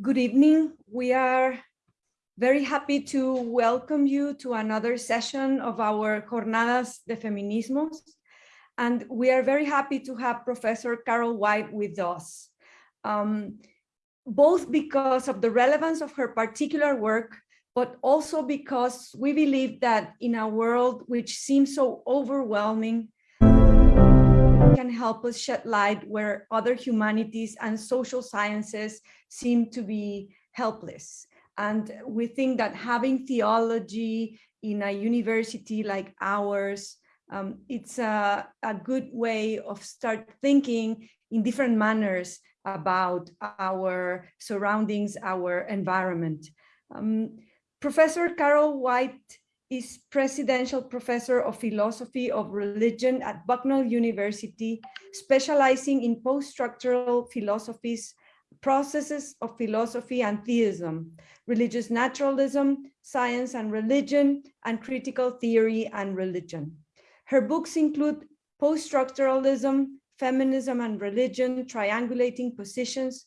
Good evening. We are very happy to welcome you to another session of our Jornadas de Feminismos. And we are very happy to have Professor Carol White with us, um, both because of the relevance of her particular work, but also because we believe that in a world which seems so overwhelming, can help us shed light where other humanities and social sciences seem to be helpless. And we think that having theology in a university like ours, um, it's a, a good way of start thinking in different manners about our surroundings, our environment. Um, Professor Carol White is Presidential Professor of Philosophy of Religion at Bucknell University, specializing in post-structural philosophies, processes of philosophy and theism, religious naturalism, science and religion, and critical theory and religion. Her books include Post-Structuralism, Feminism and Religion, Triangulating Positions,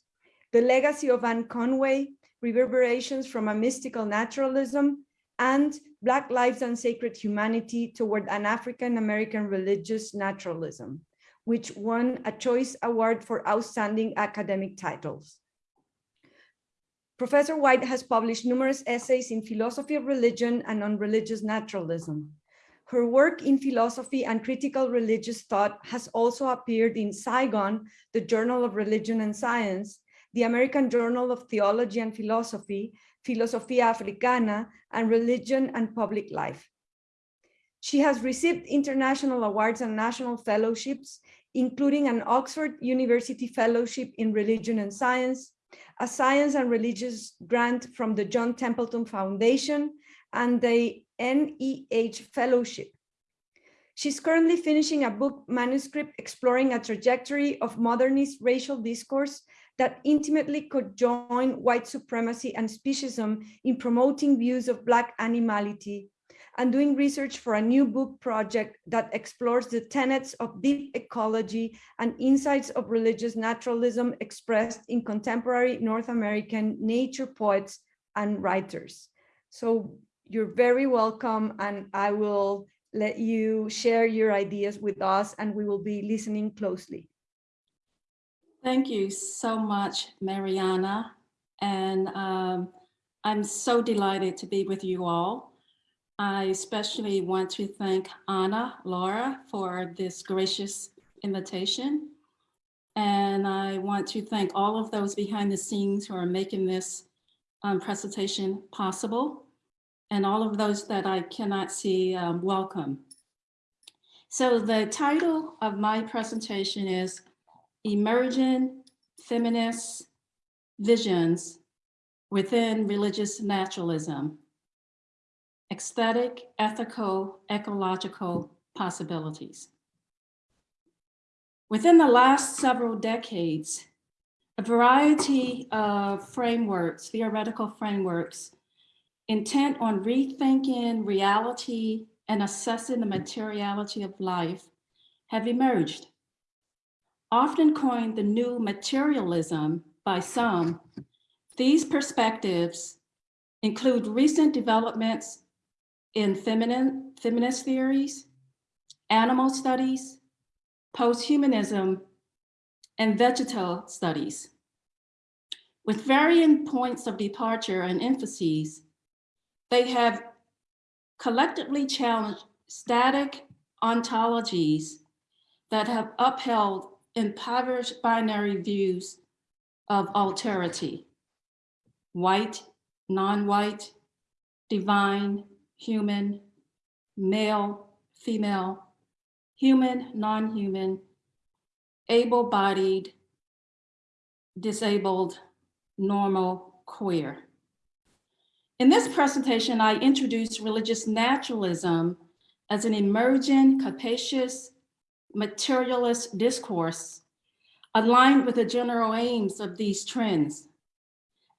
The Legacy of Anne Conway, Reverberations from a Mystical Naturalism, and Black Lives and Sacred Humanity toward an African-American religious naturalism, which won a Choice Award for Outstanding Academic Titles. Professor White has published numerous essays in philosophy of religion and on religious naturalism. Her work in philosophy and critical religious thought has also appeared in Zygon, the Journal of Religion and Science, the American Journal of Theology and Philosophy, Philosophia Africana, and Religion and Public Life. She has received international awards and national fellowships, including an Oxford University Fellowship in Religion and Science, a Science and Religious Grant from the John Templeton Foundation, and the NEH Fellowship. She's currently finishing a book manuscript exploring a trajectory of modernist racial discourse that intimately could join white supremacy and speciesism in promoting views of Black animality and doing research for a new book project that explores the tenets of deep ecology and insights of religious naturalism expressed in contemporary North American nature poets and writers. So you're very welcome and I will let you share your ideas with us and we will be listening closely. Thank you so much, Mariana. And um, I'm so delighted to be with you all. I especially want to thank Anna, Laura, for this gracious invitation. And I want to thank all of those behind the scenes who are making this um, presentation possible. And all of those that I cannot see, um, welcome. So the title of my presentation is emerging feminist visions within religious naturalism, aesthetic, ethical, ecological possibilities. Within the last several decades, a variety of frameworks, theoretical frameworks, intent on rethinking reality and assessing the materiality of life have emerged often coined the new materialism by some, these perspectives include recent developments in feminine, feminist theories, animal studies, posthumanism, and vegetal studies. With varying points of departure and emphases, they have collectively challenged static ontologies that have upheld impoverished binary views of alterity, white, non-white, divine, human, male, female, human, non-human, able-bodied, disabled, normal, queer. In this presentation, I introduce religious naturalism as an emerging, capacious, materialist discourse aligned with the general aims of these trends.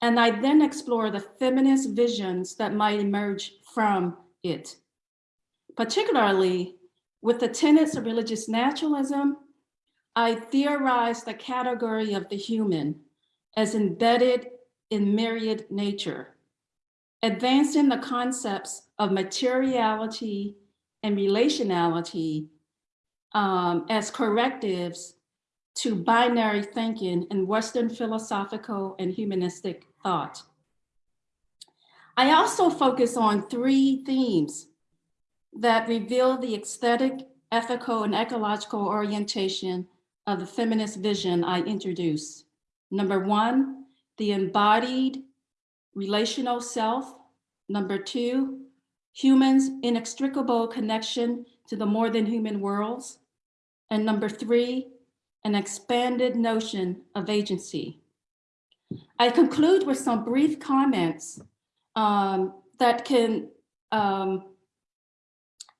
And I then explore the feminist visions that might emerge from it, particularly with the tenets of religious naturalism, I theorize the category of the human as embedded in myriad nature, advancing the concepts of materiality and relationality um, as correctives to binary thinking in Western philosophical and humanistic thought. I also focus on three themes that reveal the aesthetic, ethical, and ecological orientation of the feminist vision I introduce. Number one, the embodied relational self. Number two, humans' inextricable connection to the more than human worlds. And number three, an expanded notion of agency. I conclude with some brief comments um, that can, um,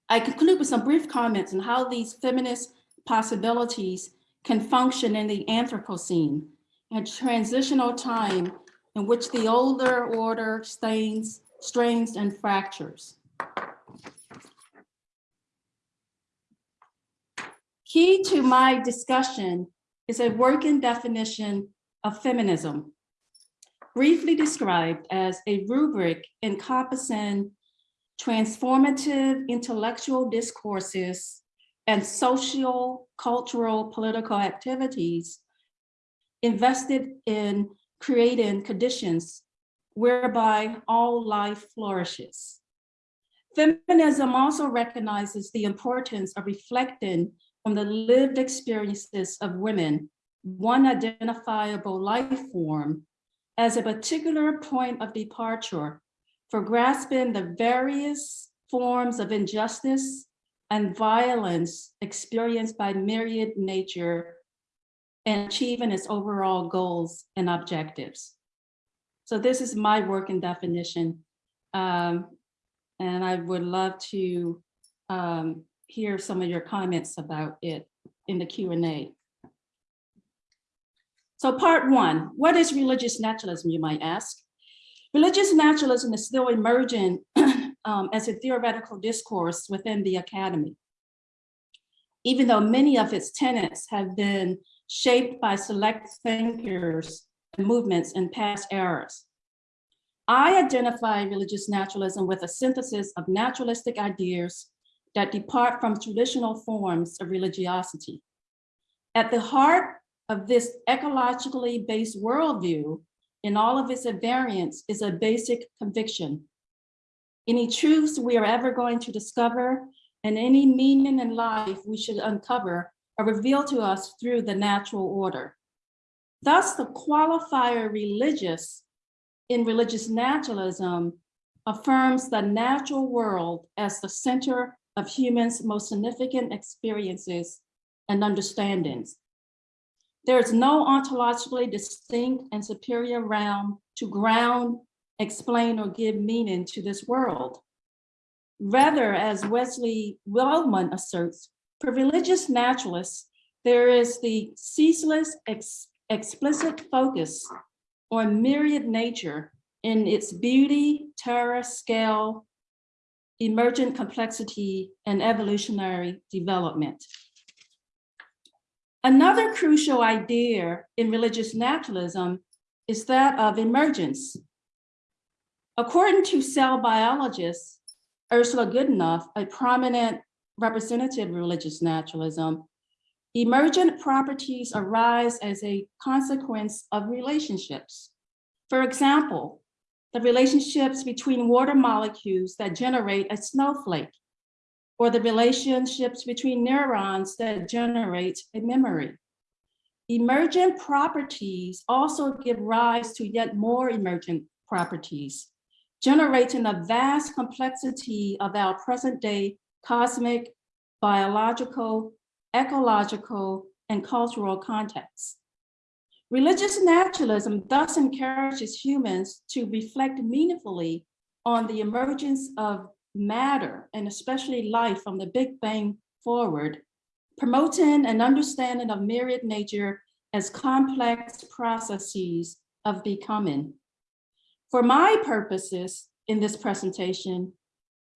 I conclude with some brief comments on how these feminist possibilities can function in the Anthropocene, a transitional time in which the older order stains, strains and fractures. Key to my discussion is a working definition of feminism, briefly described as a rubric encompassing transformative intellectual discourses and social, cultural, political activities invested in creating conditions whereby all life flourishes. Feminism also recognizes the importance of reflecting on the lived experiences of women, one identifiable life form, as a particular point of departure for grasping the various forms of injustice and violence experienced by myriad nature and achieving its overall goals and objectives. So this is my working definition. Um, and I would love to um, hear some of your comments about it in the Q&A. So part one, what is religious naturalism, you might ask? Religious naturalism is still emerging um, as a theoretical discourse within the academy, even though many of its tenets have been shaped by select thinkers and movements in past eras. I identify religious naturalism with a synthesis of naturalistic ideas that depart from traditional forms of religiosity. At the heart of this ecologically based worldview in all of its variants is a basic conviction. Any truths we are ever going to discover and any meaning in life we should uncover are revealed to us through the natural order. Thus, the qualifier religious in religious naturalism affirms the natural world as the center of humans' most significant experiences and understandings. There is no ontologically distinct and superior realm to ground, explain, or give meaning to this world. Rather, as Wesley Wildman asserts, for religious naturalists, there is the ceaseless ex explicit focus on myriad nature in its beauty, terror, scale, emergent complexity, and evolutionary development. Another crucial idea in religious naturalism is that of emergence. According to cell biologist Ursula Goodenough, a prominent representative religious naturalism, emergent properties arise as a consequence of relationships. For example, the relationships between water molecules that generate a snowflake, or the relationships between neurons that generate a memory. Emergent properties also give rise to yet more emergent properties, generating a vast complexity of our present day cosmic, biological, ecological, and cultural contexts. Religious naturalism thus encourages humans to reflect meaningfully on the emergence of matter and especially life from the Big Bang forward, promoting an understanding of myriad nature as complex processes of becoming. For my purposes in this presentation,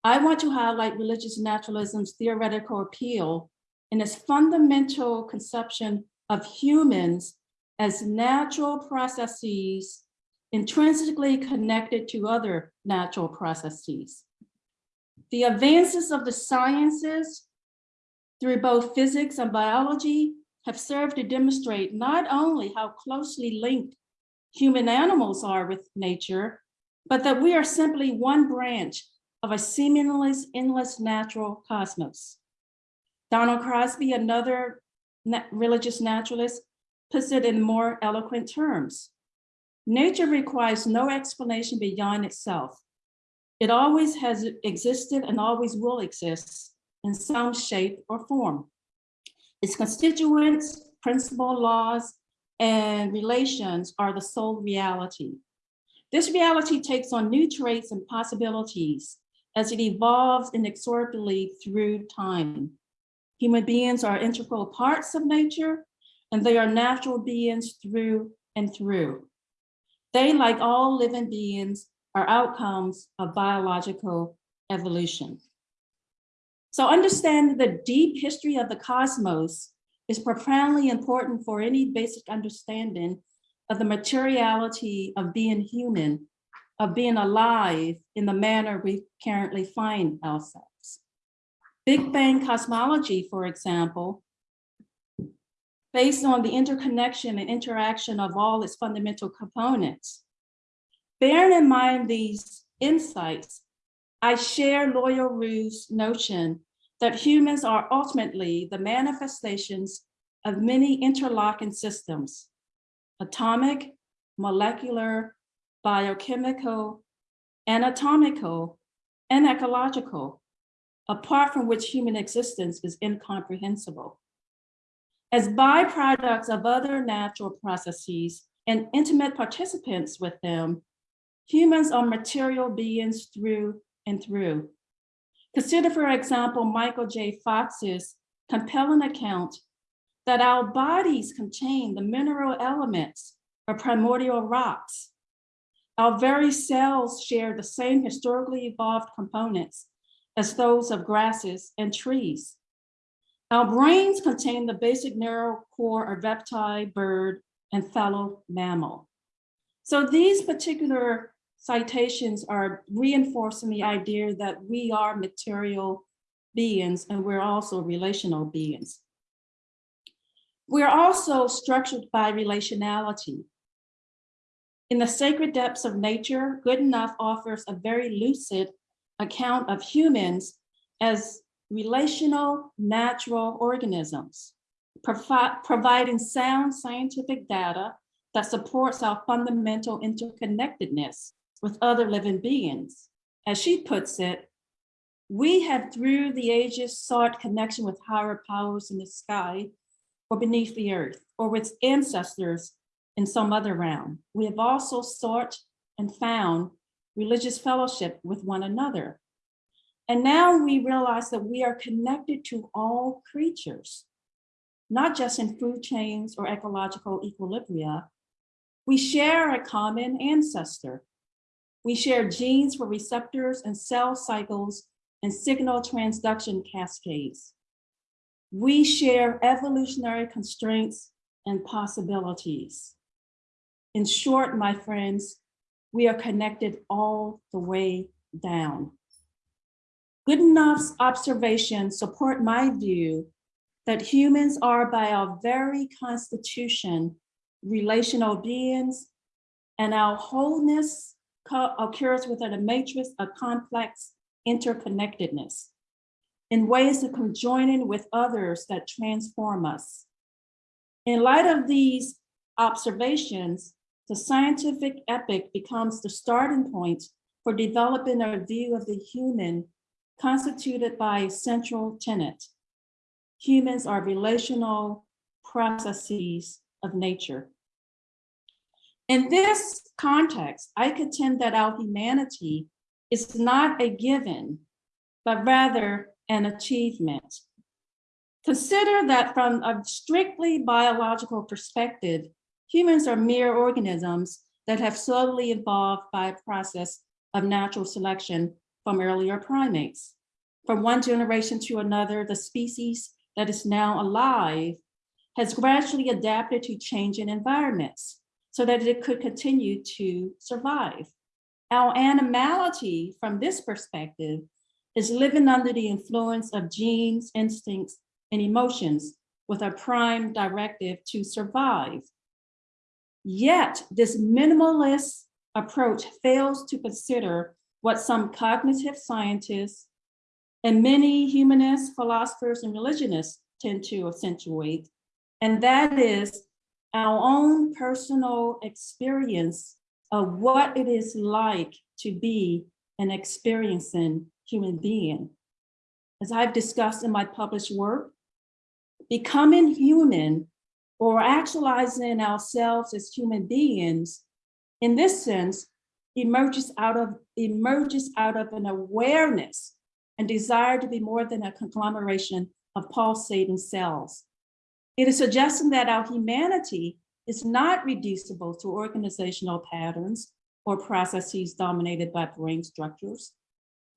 I want to highlight religious naturalism's theoretical appeal in its fundamental conception of humans as natural processes intrinsically connected to other natural processes. The advances of the sciences through both physics and biology have served to demonstrate not only how closely linked human animals are with nature, but that we are simply one branch of a seemingly endless natural cosmos. Donald Crosby, another na- religious naturalist, puts it in more eloquent terms. Nature requires no explanation beyond itself. It always has existed and always will exist in some shape or form. Its constituents, principal laws, and relations are the sole reality. This reality takes on new traits and possibilities as it evolves inexorably through time. Human beings are integral parts of nature, and they are natural beings through and through. They, like all living beings, are outcomes of biological evolution. So understanding the deep history of the cosmos is profoundly important for any basic understanding of the materiality of being human, of being alive in the manner we currently find ourselves. Big Bang cosmology, for example, based on the interconnection and interaction of all its fundamental components. Bearing in mind these insights, I share Loyal Rue's notion that humans are ultimately the manifestations of many interlocking systems, atomic, molecular, biochemical, anatomical, and ecological, apart from which human existence is incomprehensible. As byproducts of other natural processes and intimate participants with them, humans are material beings through and through. Consider, for example, Michael J. Fox's compelling account that our bodies contain the mineral elements of primordial rocks. Our very cells share the same historically evolved components as those of grasses and trees. Our brains contain the basic neural core of reptile, bird, and fellow mammal. So these particular citations are reinforcing the idea that we are material beings and we're also relational beings. We're also structured by relationality. In the sacred depths of nature, Goodenough offers a very lucid account of humans as relational natural organisms, provi providing sound scientific data that supports our fundamental interconnectedness with other living beings. As she puts it, we have through the ages sought connection with higher powers in the sky or beneath the earth or with ancestors in some other realm. We have also sought and found religious fellowship with one another. And now we realize that we are connected to all creatures, not just in food chains or ecological equilibria. We share a common ancestor. We share genes for receptors and cell cycles and signal transduction cascades. We share evolutionary constraints and possibilities. In short, my friends, we are connected all the way down. Goodenough's observations support my view that humans are by our very constitution relational beings and our wholeness occurs within a matrix of complex interconnectedness in ways of conjoining with others that transform us. In light of these observations, the scientific epic becomes the starting point for developing a view of the human constituted by a central tenet. Humans are relational processes of nature. In this context, I contend that our humanity is not a given, but rather an achievement. Consider that from a strictly biological perspective, humans are mere organisms that have slowly evolved by a process of natural selection from earlier primates. From one generation to another, the species that is now alive has gradually adapted to changing environments, so that it could continue to survive. Our animality from this perspective is living under the influence of genes, instincts, and emotions with a prime directive to survive. Yet this minimalist approach fails to consider what some cognitive scientists and many humanists, philosophers, and religionists tend to accentuate, and that is our own personal experience of what it is like to be an experiencing human being. As I've discussed in my published work, becoming human or actualizing ourselves as human beings, in this sense, emerges out of emerges out of an awareness and desire to be more than a conglomeration of pulsating cells. It is suggesting that our humanity is not reducible to organizational patterns or processes dominated by brain structures,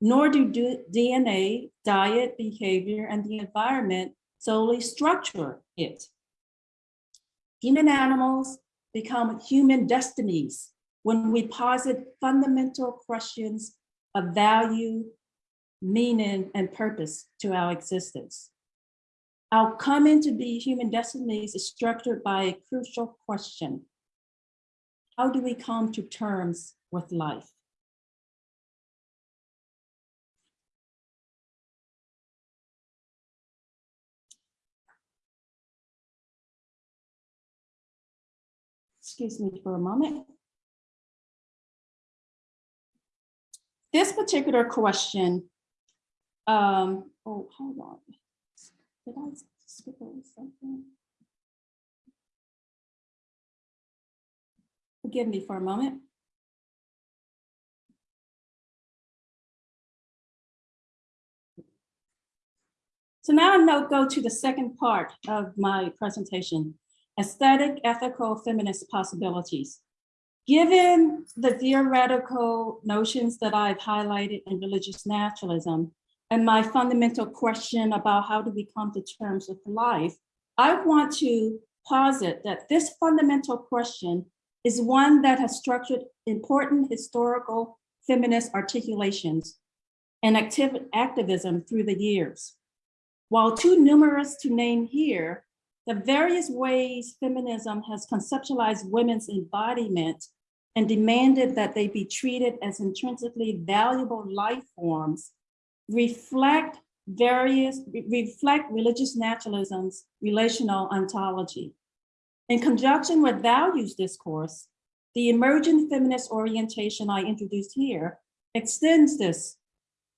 nor do DNA, diet, behavior, and the environment solely structure it. Human animals become human destinies when we posit fundamental questions of value, meaning, and purpose to our existence. Our coming to be human destinies is structured by a crucial question. How do we come to terms with life? Excuse me for a moment. This particular question, um, oh, hold on. Did I skip over something? Forgive me for a moment. So now I'm going to go to the second part of my presentation, aesthetic, ethical, feminist possibilities. Given the theoretical notions that I've highlighted in religious naturalism, and my fundamental question about how do we come to terms with life, I want to posit that this fundamental question is one that has structured important historical feminist articulations and activ activism through the years. While too numerous to name here, the various ways feminism has conceptualized women's embodiment and demanded that they be treated as intrinsically valuable life forms reflect various, reflect religious naturalism's relational ontology. In conjunction with values discourse, the emergent feminist orientation I introduced here extends this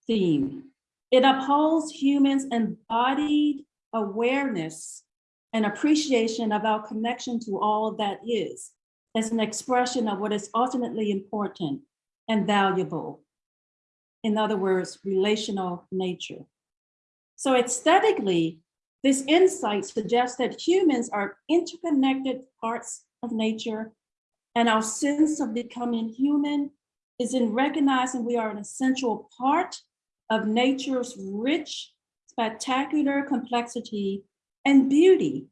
theme. It upholds humans' embodied awareness and appreciation of our connection to all that is as an expression of what is ultimately important and valuable in other words, relational nature. So aesthetically, this insight suggests that humans are interconnected parts of nature and our sense of becoming human is in recognizing we are an essential part of nature's rich, spectacular complexity and beauty.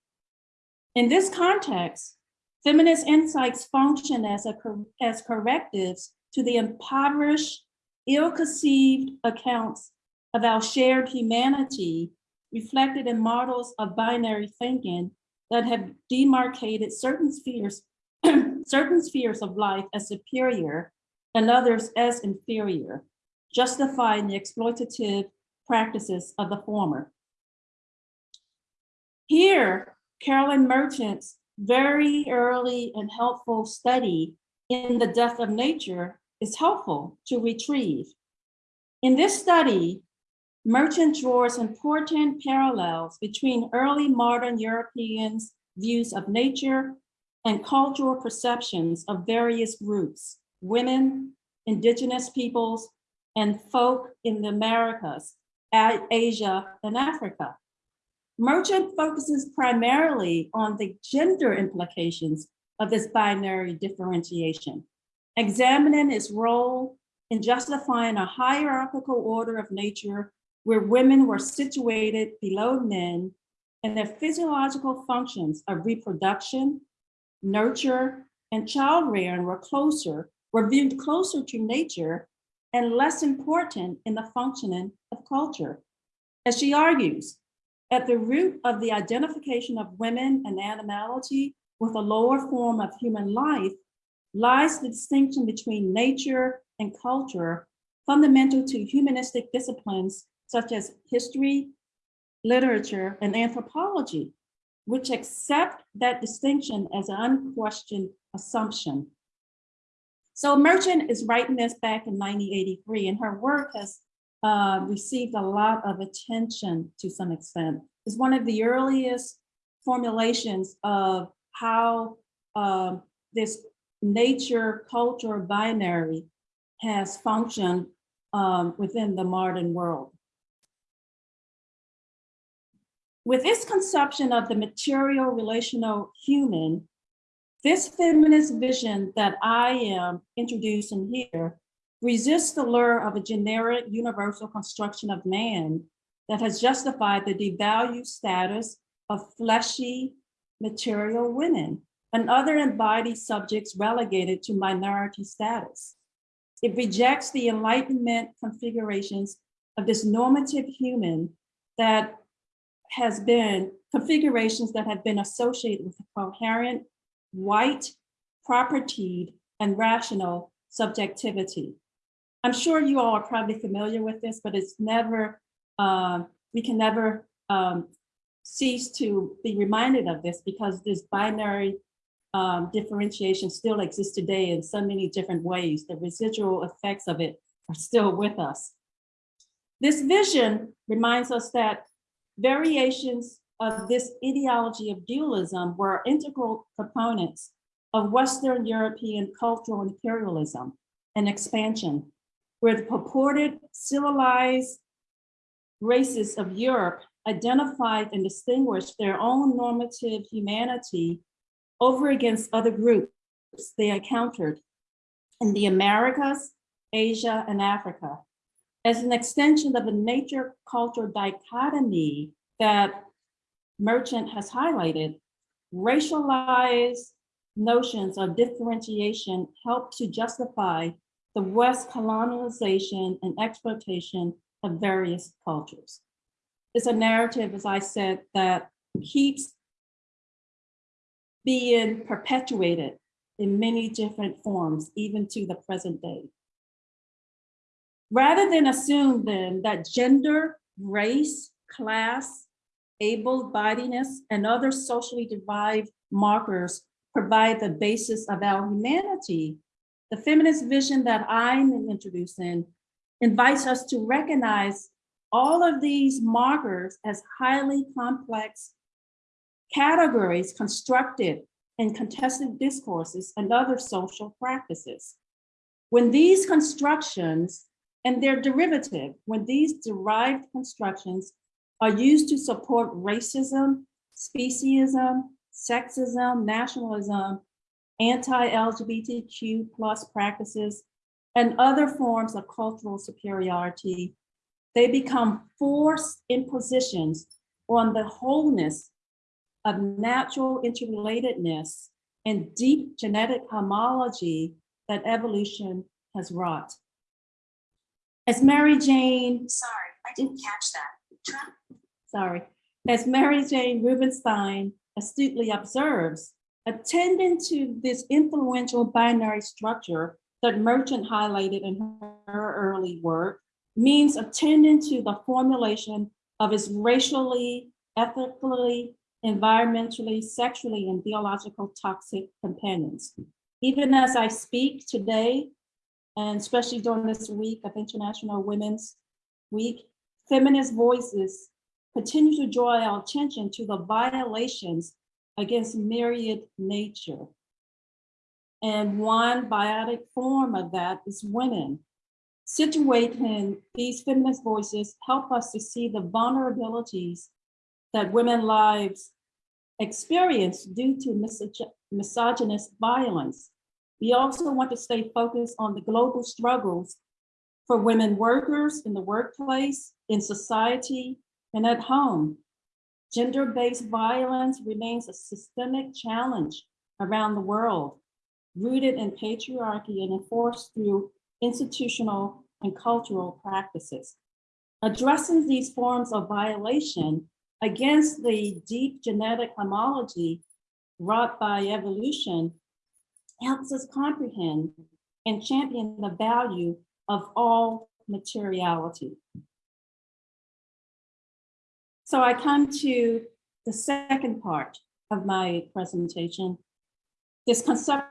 In this context, feminist insights function as, a, as correctives to the impoverished ill-conceived accounts of our shared humanity reflected in models of binary thinking that have demarcated certain spheres, certain spheres of life as superior and others as inferior, justifying the exploitative practices of the former. Here, Carolyn Merchant's very early and helpful study in the death of nature is helpful to retrieve. In this study, Merchant draws important parallels between early modern Europeans' views of nature and cultural perceptions of various groups, women, indigenous peoples, and folk in the Americas, Asia, and Africa. Merchant focuses primarily on the gender implications of this binary differentiation examining its role in justifying a hierarchical order of nature where women were situated below men and their physiological functions of reproduction, nurture, and child rearing were closer, were viewed closer to nature and less important in the functioning of culture. As she argues, at the root of the identification of women and animality with a lower form of human life lies the distinction between nature and culture fundamental to humanistic disciplines such as history, literature, and anthropology, which accept that distinction as an unquestioned assumption. So Merchant is writing this back in 1983, and her work has uh, received a lot of attention to some extent. It's one of the earliest formulations of how um, this nature culture binary has functioned um, within the modern world. With this conception of the material relational human, this feminist vision that I am introducing here resists the lure of a generic universal construction of man that has justified the devalued status of fleshy material women and other embodied subjects relegated to minority status. It rejects the Enlightenment configurations of this normative human that has been configurations that have been associated with a coherent, white, propertied, and rational subjectivity. I'm sure you all are probably familiar with this, but it's never, um, we can never um, cease to be reminded of this because this binary um, differentiation still exists today in so many different ways. The residual effects of it are still with us. This vision reminds us that variations of this ideology of dualism were integral components of Western European cultural imperialism and expansion, where the purported civilized races of Europe identified and distinguished their own normative humanity over against other groups they encountered in the Americas, Asia, and Africa. As an extension of the nature culture dichotomy that Merchant has highlighted, racialized notions of differentiation help to justify the West colonization and exploitation of various cultures. It's a narrative, as I said, that keeps being perpetuated in many different forms, even to the present day. Rather than assume then that gender, race, class, able-bodiedness, and other socially derived markers provide the basis of our humanity, the feminist vision that I'm introducing invites us to recognize all of these markers as highly complex categories constructed in contested discourses and other social practices. When these constructions and their derivative, when these derived constructions are used to support racism, speciesism, sexism, nationalism, anti-LGBTQ plus practices, and other forms of cultural superiority, they become forced impositions on the wholeness of natural interrelatedness and deep genetic homology that evolution has wrought. As Mary Jane, Sorry, I didn't catch that. sorry, as Mary Jane Rubenstein astutely observes, attending to this influential binary structure that Merchant highlighted in her early work means attending to the formulation of its racially, ethically, environmentally, sexually, and biological toxic companions. Even as I speak today, and especially during this week of International Women's Week, feminist voices continue to draw our attention to the violations against myriad nature. And one biotic form of that is women. Situating these feminist voices help us to see the vulnerabilities that women lives experience due to misog misogynist violence. We also want to stay focused on the global struggles for women workers in the workplace, in society, and at home. Gender-based violence remains a systemic challenge around the world. rooted in patriarchy and enforced through institutional and cultural practices. Addressing these forms of violation against the deep genetic homology wrought by evolution helps us comprehend and champion the value of all materiality. So I come to the second part of my presentation, this conception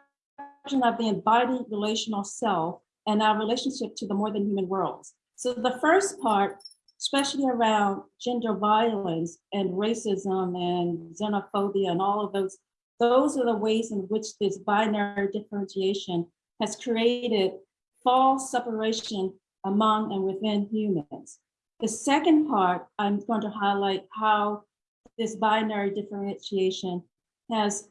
of the embodied relational self and our relationship to the more than human worlds. So the first part, especially around gender violence and racism and xenophobia and all of those, those are the ways in which this binary differentiation has created false separation among and within humans. The second part, I'm going to highlight how this binary differentiation has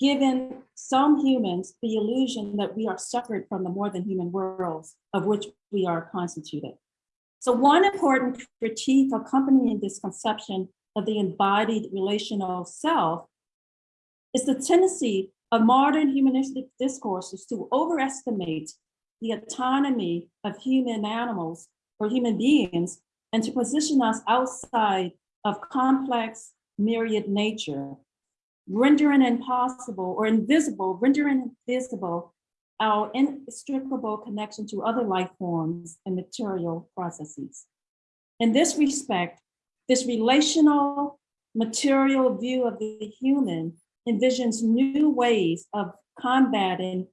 given some humans the illusion that we are separate from the more than human worlds of which we are constituted. So one important critique accompanying this conception of the embodied relational self is the tendency of modern humanistic discourses to overestimate the autonomy of human animals or human beings and to position us outside of complex myriad nature, rendering impossible or invisible, rendering invisible our inextricable connection to other life forms and material processes. In this respect, this relational material view of the human envisions new ways of combating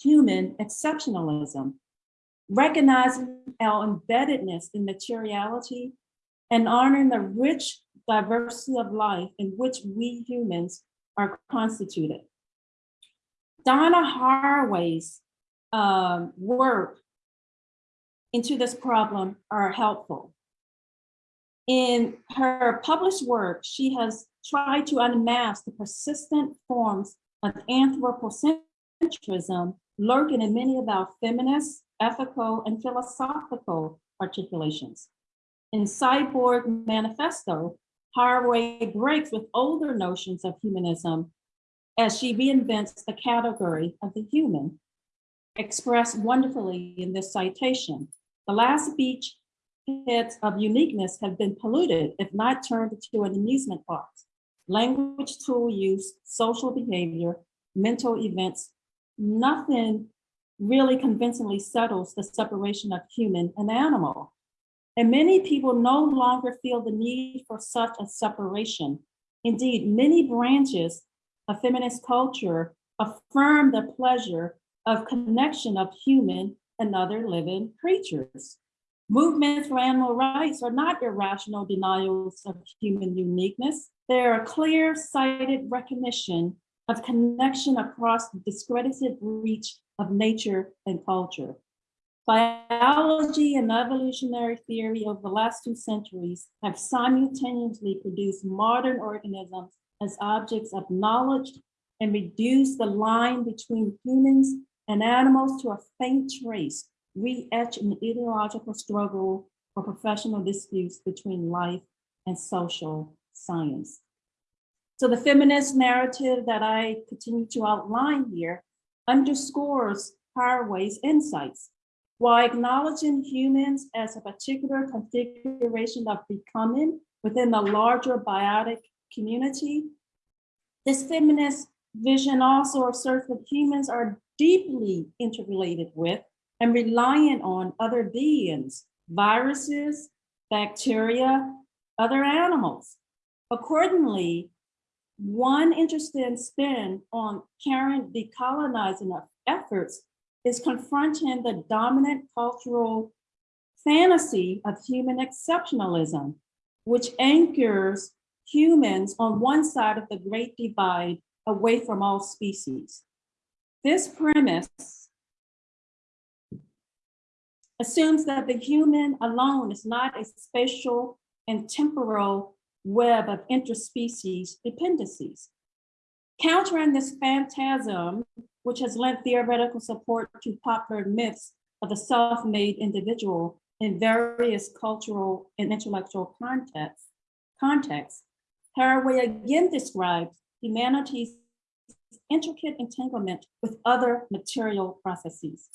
human exceptionalism, recognizing our embeddedness in materiality and honoring the rich diversity of life in which we humans are constituted. Donna Haraway's um, work into this problem are helpful. In her published work, she has tried to unmask the persistent forms of anthropocentrism lurking in many of our feminist, ethical, and philosophical articulations. In Cyborg Manifesto, Haraway breaks with older notions of humanism as she reinvents the category of the human, expressed wonderfully in this citation. The last beach heads of uniqueness have been polluted, if not turned into an amusement park. Language tool use, social behavior, mental events, nothing really convincingly settles the separation of human and animal. And many people no longer feel the need for such a separation. Indeed, many branches of feminist culture affirm the pleasure of connection of human and other living creatures. Movements for animal rights are not irrational denials of human uniqueness. They're a clear-sighted recognition of connection across the discredited reach of nature and culture. Biology and evolutionary theory over the last two centuries have simultaneously produced modern organisms as objects of knowledge and reduced the line between humans and animals to a faint trace, re-etched in ideological struggle or professional disputes between life and social science. So the feminist narrative that I continue to outline here underscores Haraway's insights. While acknowledging humans as a particular configuration of becoming within the larger biotic community, this feminist vision also asserts that humans are deeply interrelated with and reliant on other beings, viruses, bacteria, other animals. Accordingly, one interesting spin on current decolonizing efforts is confronting the dominant cultural fantasy of human exceptionalism, which anchors humans on one side of the great divide away from all species. This premise assumes that the human alone is not a spatial and temporal web of interspecies dependencies. Countering this phantasm, which has lent theoretical support to popular myths of the self-made individual in various cultural and intellectual contexts, contexts, Haraway again describes humanity's intricate entanglement with other material processes.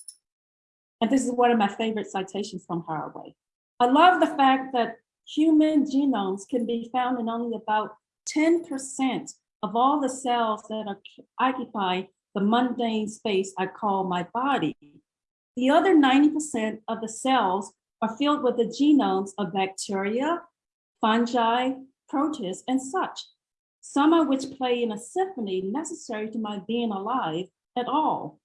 And this is one of my favorite citations from Haraway. I love the fact that human genomes can be found in only about 10% of all the cells that are, occupy the mundane space I call my body. The other 90% of the cells are filled with the genomes of bacteria, fungi, protists, and such, some of which play in a symphony necessary to my being alive at all,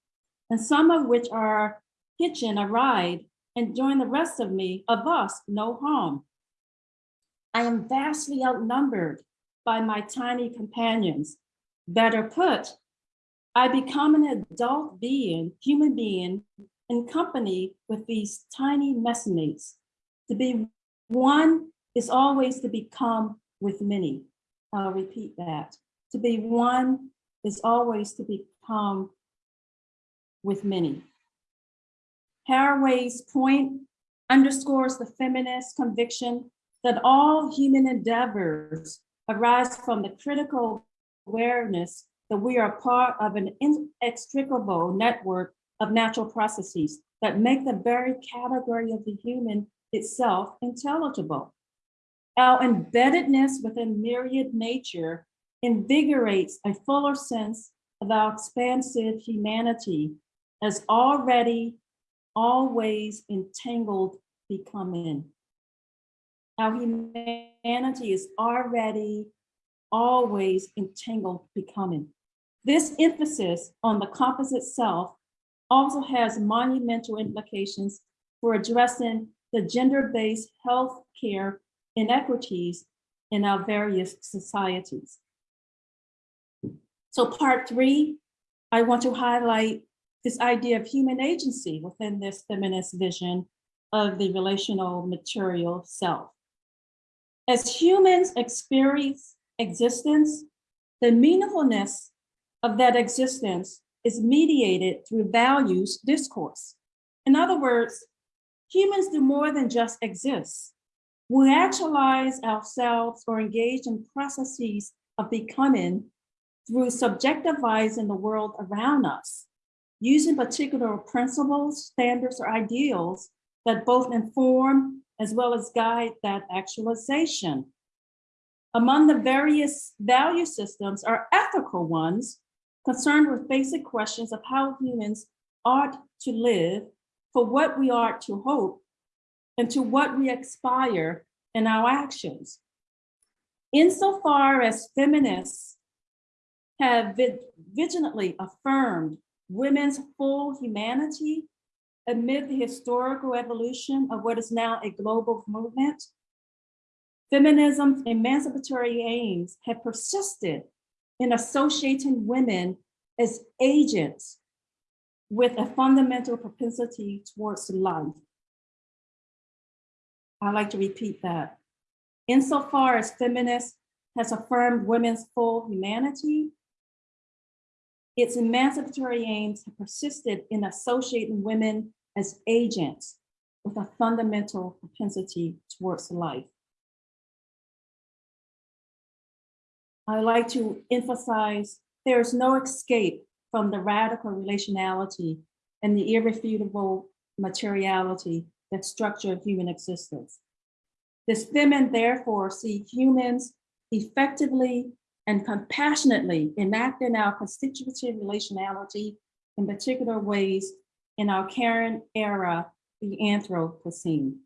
and some of which are hitching a ride and join the rest of me, of us, no harm. I am vastly outnumbered by my tiny companions. Better put, I become an adult being, human being, in company with these tiny messmates. To be one is always to become with many. I'll repeat that. To be one is always to become with many. Haraway's point underscores the feminist conviction that all human endeavors arise from the critical awareness that we are part of an inextricable network of natural processes that make the very category of the human itself intelligible. Our embeddedness within myriad nature invigorates a fuller sense of our expansive humanity as already, always entangled becoming. Our humanity is already, always entangled becoming. This emphasis on the composite self also has monumental implications for addressing the gender-based health care inequities in our various societies. So part three, I want to highlight this idea of human agency within this feminist vision of the relational material self. As humans experience existence, the meaningfulness of that existence is mediated through values discourse. In other words, humans do more than just exist. We actualize ourselves or engage in processes of becoming through subjectivizing the world around us, using particular principles, standards, or ideals that both inform as well as guide that actualization. Among the various value systems are ethical ones concerned with basic questions of how humans ought to live, for what we ought to hope, and to what we aspire in our actions. Insofar as feminists have vigilantly affirmed women's full humanity amid the historical evolution of what is now a global movement, feminism's emancipatory aims have persisted in associating women as agents with a fundamental propensity towards life. I like to repeat that. Insofar as feminists has affirmed women's full humanity, its emancipatory aims have persisted in associating women as agents with a fundamental propensity towards life. I like to emphasize there is no escape from the radical relationality and the irrefutable materiality that structure human existence. This women therefore see humans effectively and compassionately enacting our constitutive relationality in particular ways in our current era, the Anthropocene.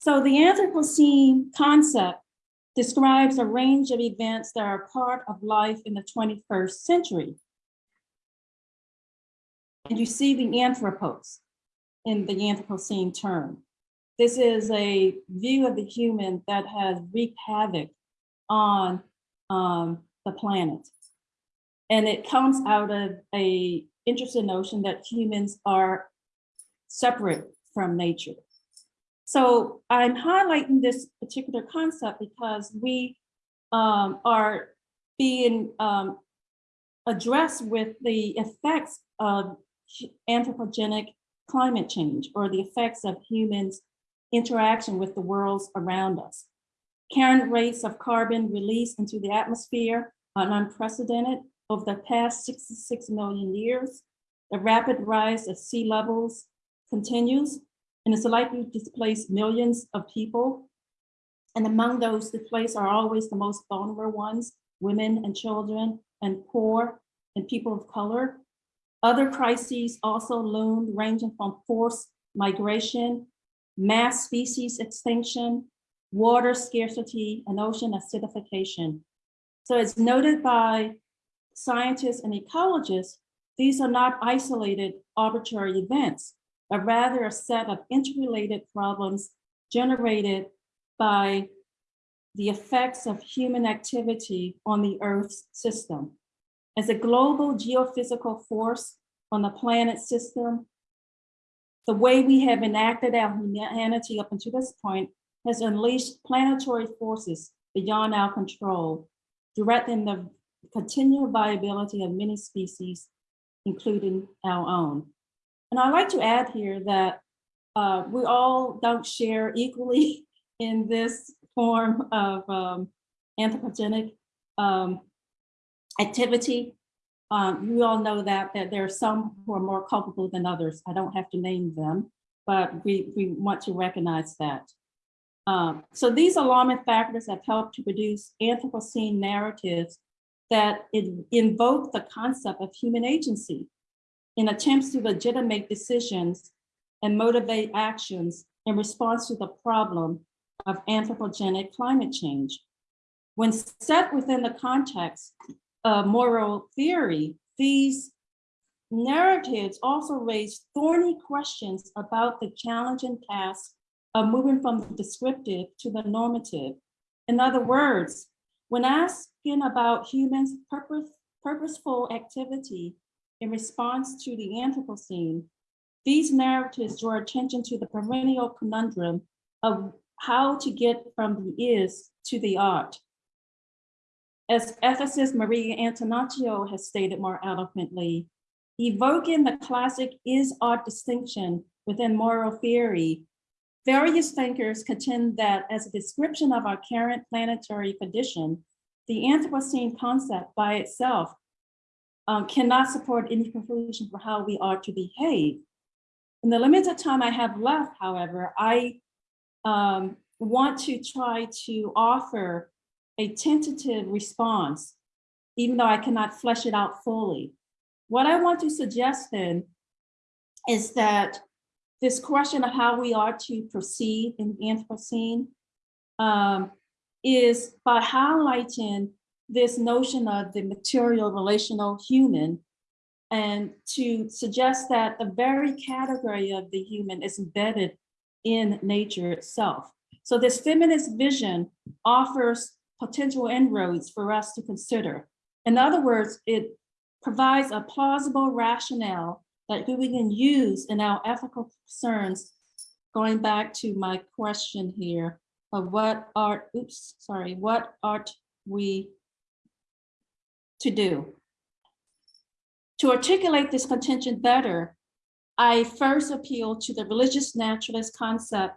So the Anthropocene concept describes a range of events that are part of life in the 21st century. And you see the anthropos in the Anthropocene term. This is a view of the human that has wreaked havoc on um, the planet. And it comes out of a interesting notion that humans are separate from nature. So I'm highlighting this particular concept because we um, are being um, addressed with the effects of anthropogenic climate change or the effects of humans interaction with the worlds around us. current rates of carbon released into the atmosphere are unprecedented over the past 66 million years. The rapid rise of sea levels continues and is likely to displace millions of people. And among those displaced are always the most vulnerable ones, women and children and poor and people of color. Other crises also loom ranging from forced migration, mass species extinction, water scarcity, and ocean acidification. So as noted by scientists and ecologists, these are not isolated arbitrary events, but rather a set of interrelated problems generated by the effects of human activity on the Earth's system. As a global geophysical force on the planet system, the way we have enacted our humanity up until this point has unleashed planetary forces beyond our control, threatening the continual viability of many species, including our own. And I'd like to add here that uh, we all don't share equally in this form of um, anthropogenic um, activity. Um, we all know that, that there are some who are more culpable than others. I don't have to name them, but we, we want to recognize that. Um, so these alarming factors have helped to produce Anthropocene narratives that in- invoke the concept of human agency in attempts to legitimate decisions and motivate actions in response to the problem of anthropogenic climate change. When set within the context of moral theory, these narratives also raise thorny questions about the challenging task of moving from the descriptive to the normative. In other words, when asking about humans' purpose, purposeful activity in response to the Anthropocene, these narratives draw attention to the perennial conundrum of how to get from the is to the ought. As ethicist Maria Antonaccio has stated more eloquently, evoking the classic is ought distinction within moral theory, various thinkers contend that as a description of our current planetary condition, the Anthropocene concept by itself um, cannot support any conclusion for how we are to behave. In the limited time I have left, however, I um, want to try to offer a tentative response, even though I cannot flesh it out fully. What I want to suggest then is that this question of how we are to proceed in the Anthropocene um, is by highlighting this notion of the material relational human and to suggest that the very category of the human is embedded in nature itself. So this feminist vision offers potential inroads for us to consider. In other words, it provides a plausible rationale that we can use in our ethical concerns, going back to my question here of what ought, oops, sorry, what ought we to do. To articulate this contention better, I first appeal to the religious naturalist concept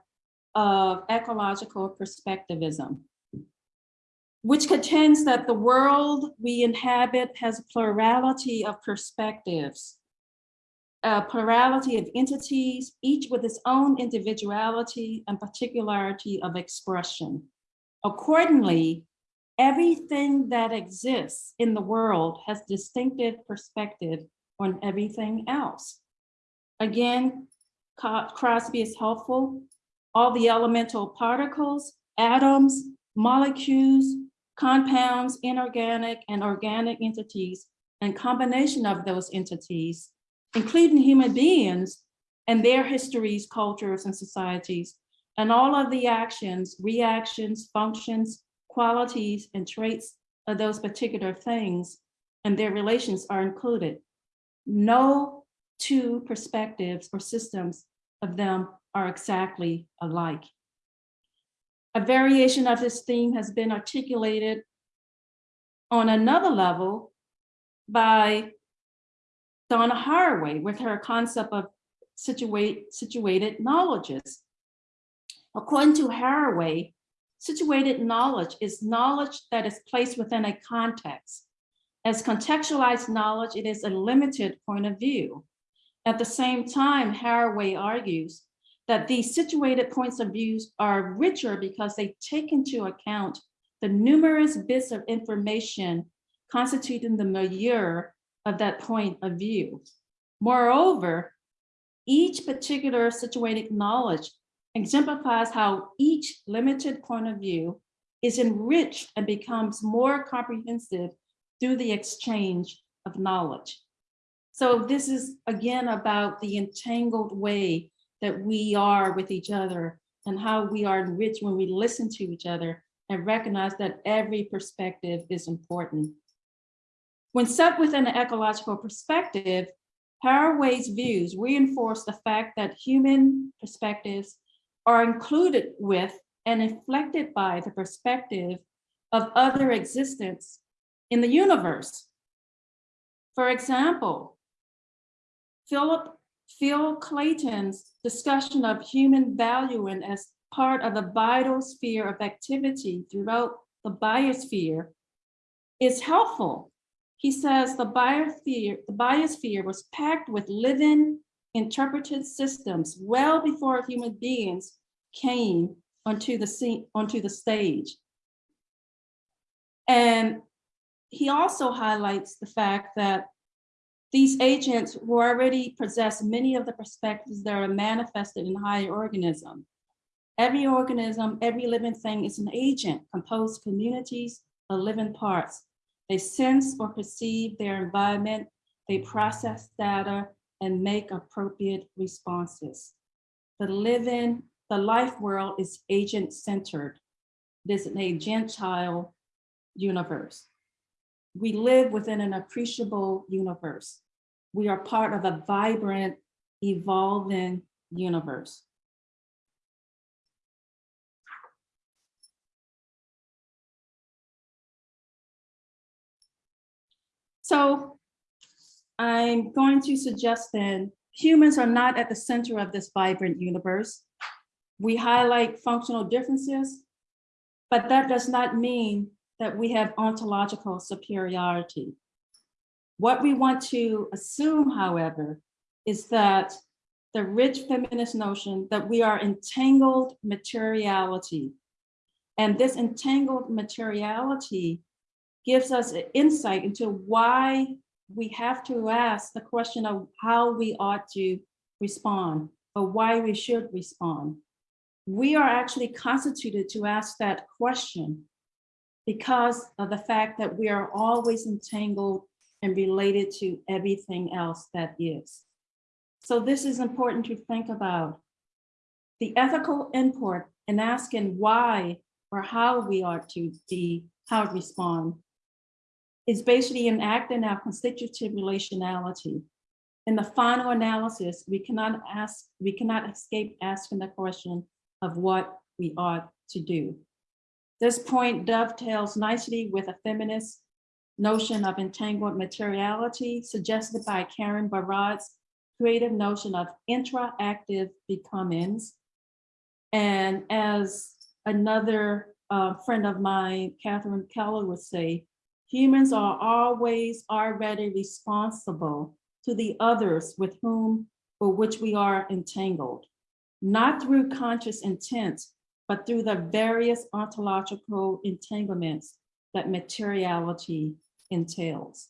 of ecological perspectivism, which contends that the world we inhabit has a plurality of perspectives, a plurality of entities, each with its own individuality and particularity of expression. Accordingly, everything that exists in the world has distinctive perspective on everything else. Again, Crosby is helpful. All the elemental particles, atoms, molecules, compounds, inorganic and organic entities, and combination of those entities, including human beings and their histories, cultures, and societies, and all of the actions, reactions, functions, qualities, and traits of those particular things and their relations are included. No two perspectives or systems of them are exactly alike. A variation of this theme has been articulated on another level by Donna Haraway with her concept of situate, situated knowledges. According to Haraway, Situated knowledge is knowledge that is placed within a context. As contextualized knowledge, it is a limited point of view. At the same time, Haraway argues that these situated points of views are richer because they take into account the numerous bits of information constituting the milieu of that point of view. Moreover, each particular situated knowledge exemplifies how each limited point of view is enriched and becomes more comprehensive through the exchange of knowledge. So this is again about the entangled way that we are with each other and how we are enriched when we listen to each other and recognize that every perspective is important. When set within an ecological perspective, Haraway's views reinforce the fact that human perspectives are included with and inflected by the perspective of other existence in the universe. For example, Philip Phil Clayton's discussion of human valuing as part of the vital sphere of activity throughout the biosphere is helpful. He says the biosphere, the biosphere was packed with living interpreted systems well before human beings came onto the scene, onto the stage. And he also highlights the fact that these agents who already possess many of the perspectives that are manifested in higher organism. Every organism, every living thing is an agent composed of communities of living parts. They sense or perceive their environment, they process data and make appropriate responses. The living, the life world is agent centered. It is an agential universe. We live within an appreciable universe. We are part of a vibrant, evolving universe. So I'm going to suggest then humans are not at the center of this vibrant universe. We highlight functional differences, but that does not mean that we have ontological superiority. What we want to assume, however, is that the rich feminist notion that we are entangled materiality. And this entangled materiality gives us insight into why we have to ask the question of how we ought to respond or why we should respond. We are actually constituted to ask that question because of the fact that we are always entangled and related to everything else that is. So this is important to think about. The ethical import in asking why or how we are to be, how to respond is basically an act in our constitutive relationality. In the final analysis, we cannot ask, we cannot escape asking the question of what we ought to do. This point dovetails nicely with a feminist notion of entangled materiality suggested by Karen Barad's creative notion of interactive becomings. And as another uh, friend of mine, Catherine Keller would say, humans are always already responsible to the others with whom or which we are entangled, not through conscious intent, but through the various ontological entanglements that materiality entails.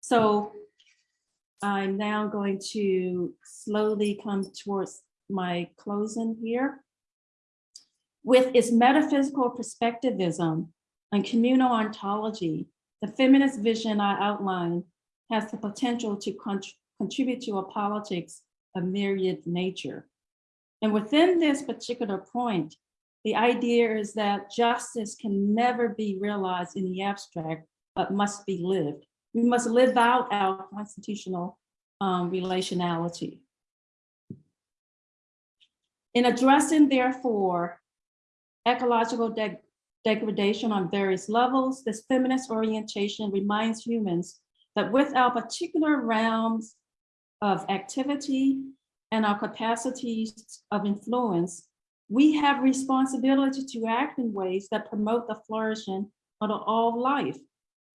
So I'm now going to slowly come towards my closing here. With its metaphysical perspectivism and communal ontology, the feminist vision I outlined has the potential to contribute to a politics of myriad nature. And within this particular point, the idea is that justice can never be realized in the abstract, but must be lived. We must live out our constitutional um, relationality. In addressing, therefore, ecological de degradation on various levels, this feminist orientation reminds humans that with our particular realms of activity and our capacities of influence, we have responsibility to act in ways that promote the flourishing of all life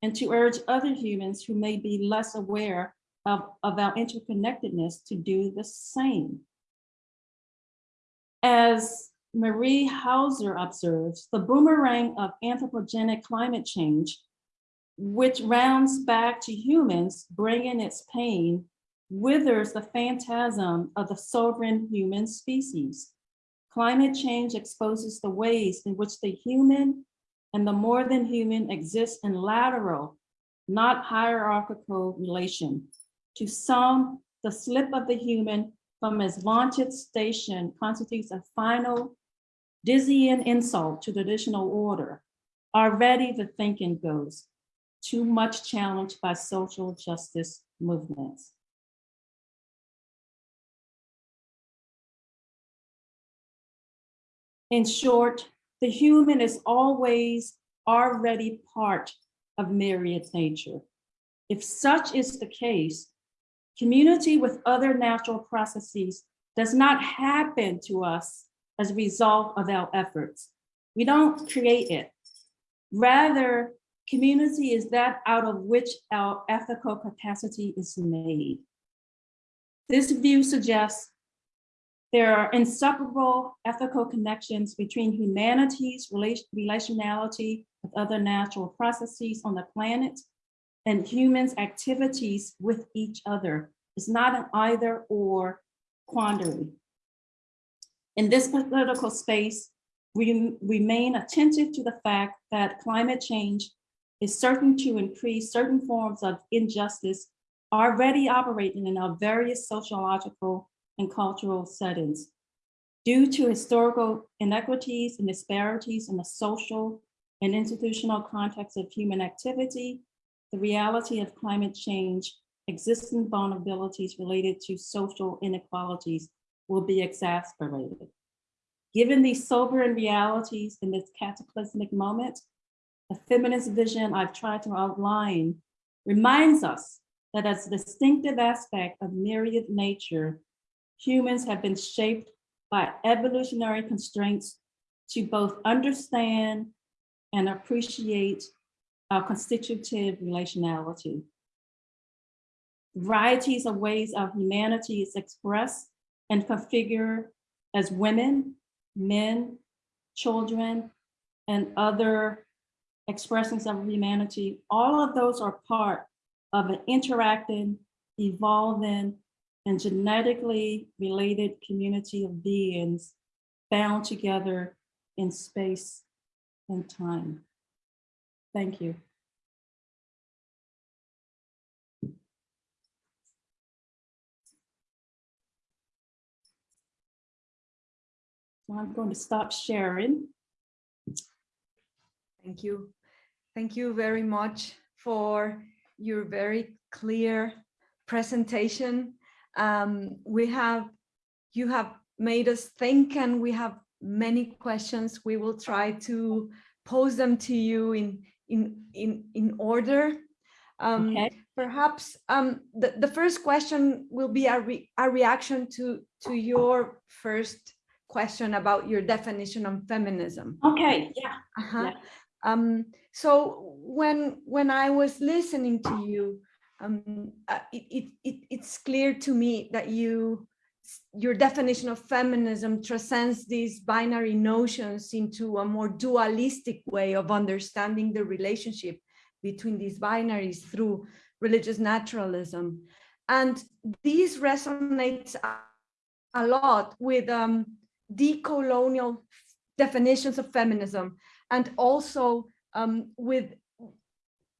and to urge other humans who may be less aware of, of our interconnectedness to do the same. As Marie Hauser observes, the boomerang of anthropogenic climate change, which rounds back to humans, bringing its pain, withers the phantasm of the sovereign human species. Climate change exposes the ways in which the human and the more than human exist in lateral, not hierarchical relation. To some, the slip of the human from its vaunted station constitutes a final dizzying insult to traditional order. Already the thinking goes, too much challenged by social justice movements. In short, the human is always already part of myriad nature. If such is the case, community with other natural processes does not happen to us as a result of our efforts. We don't create it. Rather, community is that out of which our ethical capacity is made. This view suggests there are inseparable ethical connections between humanity's relation, relationality with other natural processes on the planet and humans' activities with each other. It's not an either or quandary. In this political space, we remain attentive to the fact that climate change is certain to increase certain forms of injustice already operating in our various sociological and cultural settings. Due to historical inequities and disparities in the social and institutional context of human activity, the reality of climate change, existing vulnerabilities related to social inequalities will be exacerbated. Given these sobering realities in this cataclysmic moment, the feminist vision I've tried to outline reminds us that as a distinctive aspect of myriad nature, humans have been shaped by evolutionary constraints to both understand and appreciate our constitutive relationality. Varieties of ways of humanity is expressed and configured as women, men, children, and other expressions of humanity. All of those are part of an interacting, evolving, and genetically related community of beings bound together in space and time. Thank you. I'm going to stop sharing. Thank you. Thank you very much for your very clear presentation. Um, we have, you have made us think and we have many questions. We will try to pose them to you in, in, in, in order. Um, Okay. Perhaps um, the, the first question will be a, re, a reaction to, to your first question about your definition of feminism. Okay, yeah. Uh-huh. Yeah. Um, so when when I was listening to you, um, uh, it, it, it it's clear to me that you your definition of feminism transcends these binary notions into a more dualistic way of understanding the relationship between these binaries through religious naturalism. And these resonates a, a lot with um, decolonial definitions of feminism and also um, with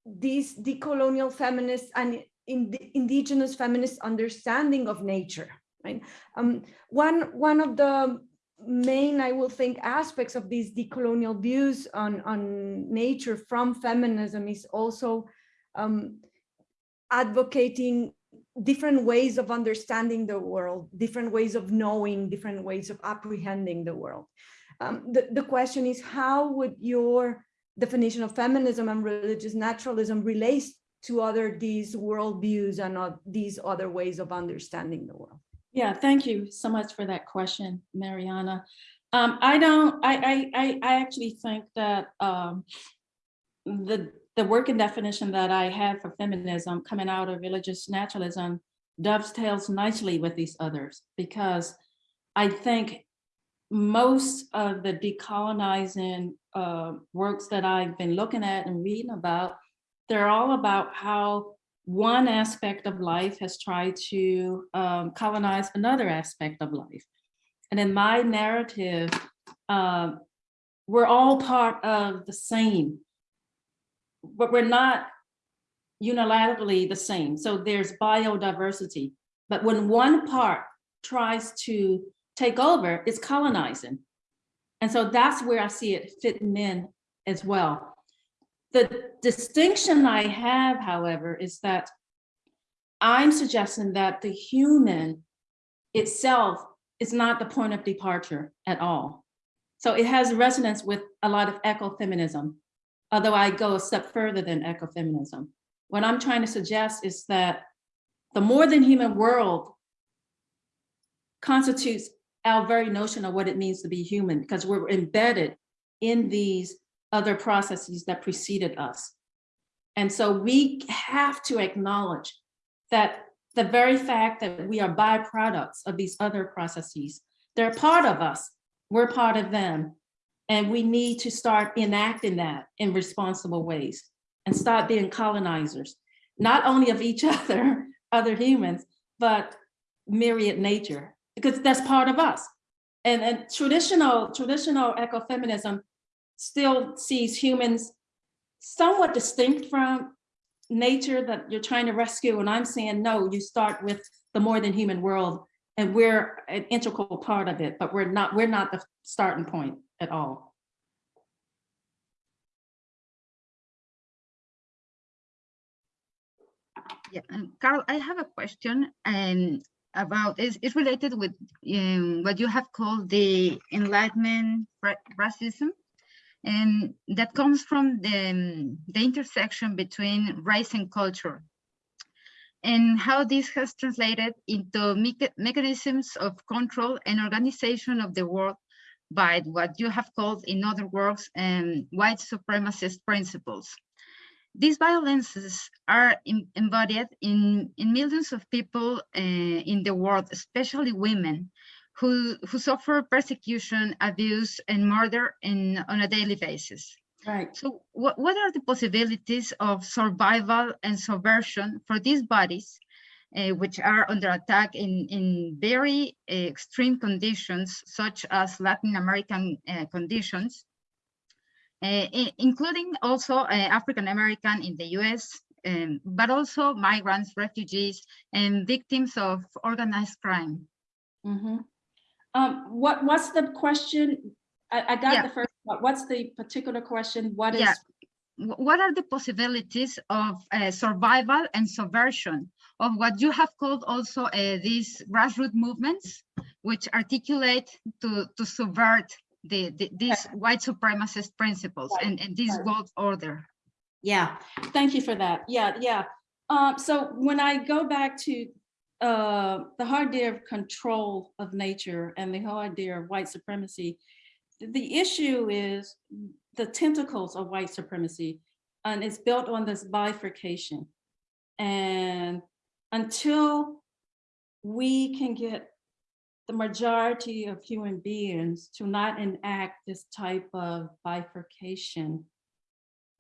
these decolonial feminists and in the indigenous feminist understanding of nature right? Um, one one of the main i will think aspects of these decolonial views on on nature from feminism is also um, advocating different ways of understanding the world different ways of knowing different ways of apprehending the world. Um, the, the question is how would your definition of feminism and religious naturalism relates to other these worldviews and uh, these other ways of understanding the world? Yeah, thank you so much for that question, Mariana. Um, I don't, I, I, I, actually think that, um, the, the working definition that I have for feminism coming out of religious naturalism dovetails nicely with these others, because I think most of the decolonizing, uh, works that I've been looking at and reading about, they're all about how one aspect of life has tried to, um, colonize another aspect of life. And in my narrative, um, we're all part of the same, but we're not unilaterally the same. So there's biodiversity. But when one part tries to take over, it's colonizing. And so that's where I see it fitting in as well. The distinction I have, however, is that I'm suggesting that the human itself is not the point of departure at all. So it has resonance with a lot of ecofeminism, although I go a step further than ecofeminism. What I'm trying to suggest is that the more than human world constitutes our very notion of what it means to be human, because we're embedded in these other processes that preceded us. And so we have to acknowledge that the very fact that we are byproducts of these other processes, they're part of us, we're part of them. And we need to start enacting that in responsible ways and start being colonizers, not only of each other, other humans, but myriad nature, because that's part of us. And, and traditional, traditional ecofeminism still sees humans somewhat distinct from nature that you're trying to rescue. And I'm saying, no, you start with the more than human world and we're an integral part of it, but we're not, we're not the starting point at all. Yeah, and Carol, I have a question um, about, is it's related with um, what you have called the Enlightenment racism. And that comes from the, um, the intersection between race and culture. And how this has translated into mecha- mechanisms of control and organization of the world by what you have called, in other words, um, white supremacist principles. These violences are em- embodied in, in millions of people uh, in the world, especially women, who, who suffer persecution, abuse, and murder in, on a daily basis. Right. So what, what are the possibilities of survival and subversion for these bodies, uh, which are under attack in, in very uh, extreme conditions, such as Latin American uh, conditions, including also uh, African American in the US, um, but also migrants, refugees, and victims of organized crime. Mhm. Um, what, what's the question? I, I got Yeah. the first, part. what's the particular question? What is? Yeah. What are the possibilities of uh, survival and subversion of what you have called also uh, these grassroots movements, which articulate to, to subvert the, the, these white supremacist principles Right, and, and this world order? Yeah, thank you for that. Yeah, yeah. Um, so when I go back to uh, the whole idea of control of nature and the whole idea of white supremacy, the issue is the tentacles of white supremacy, and it's built on this bifurcation. And until we can get the majority of human beings to not enact this type of bifurcation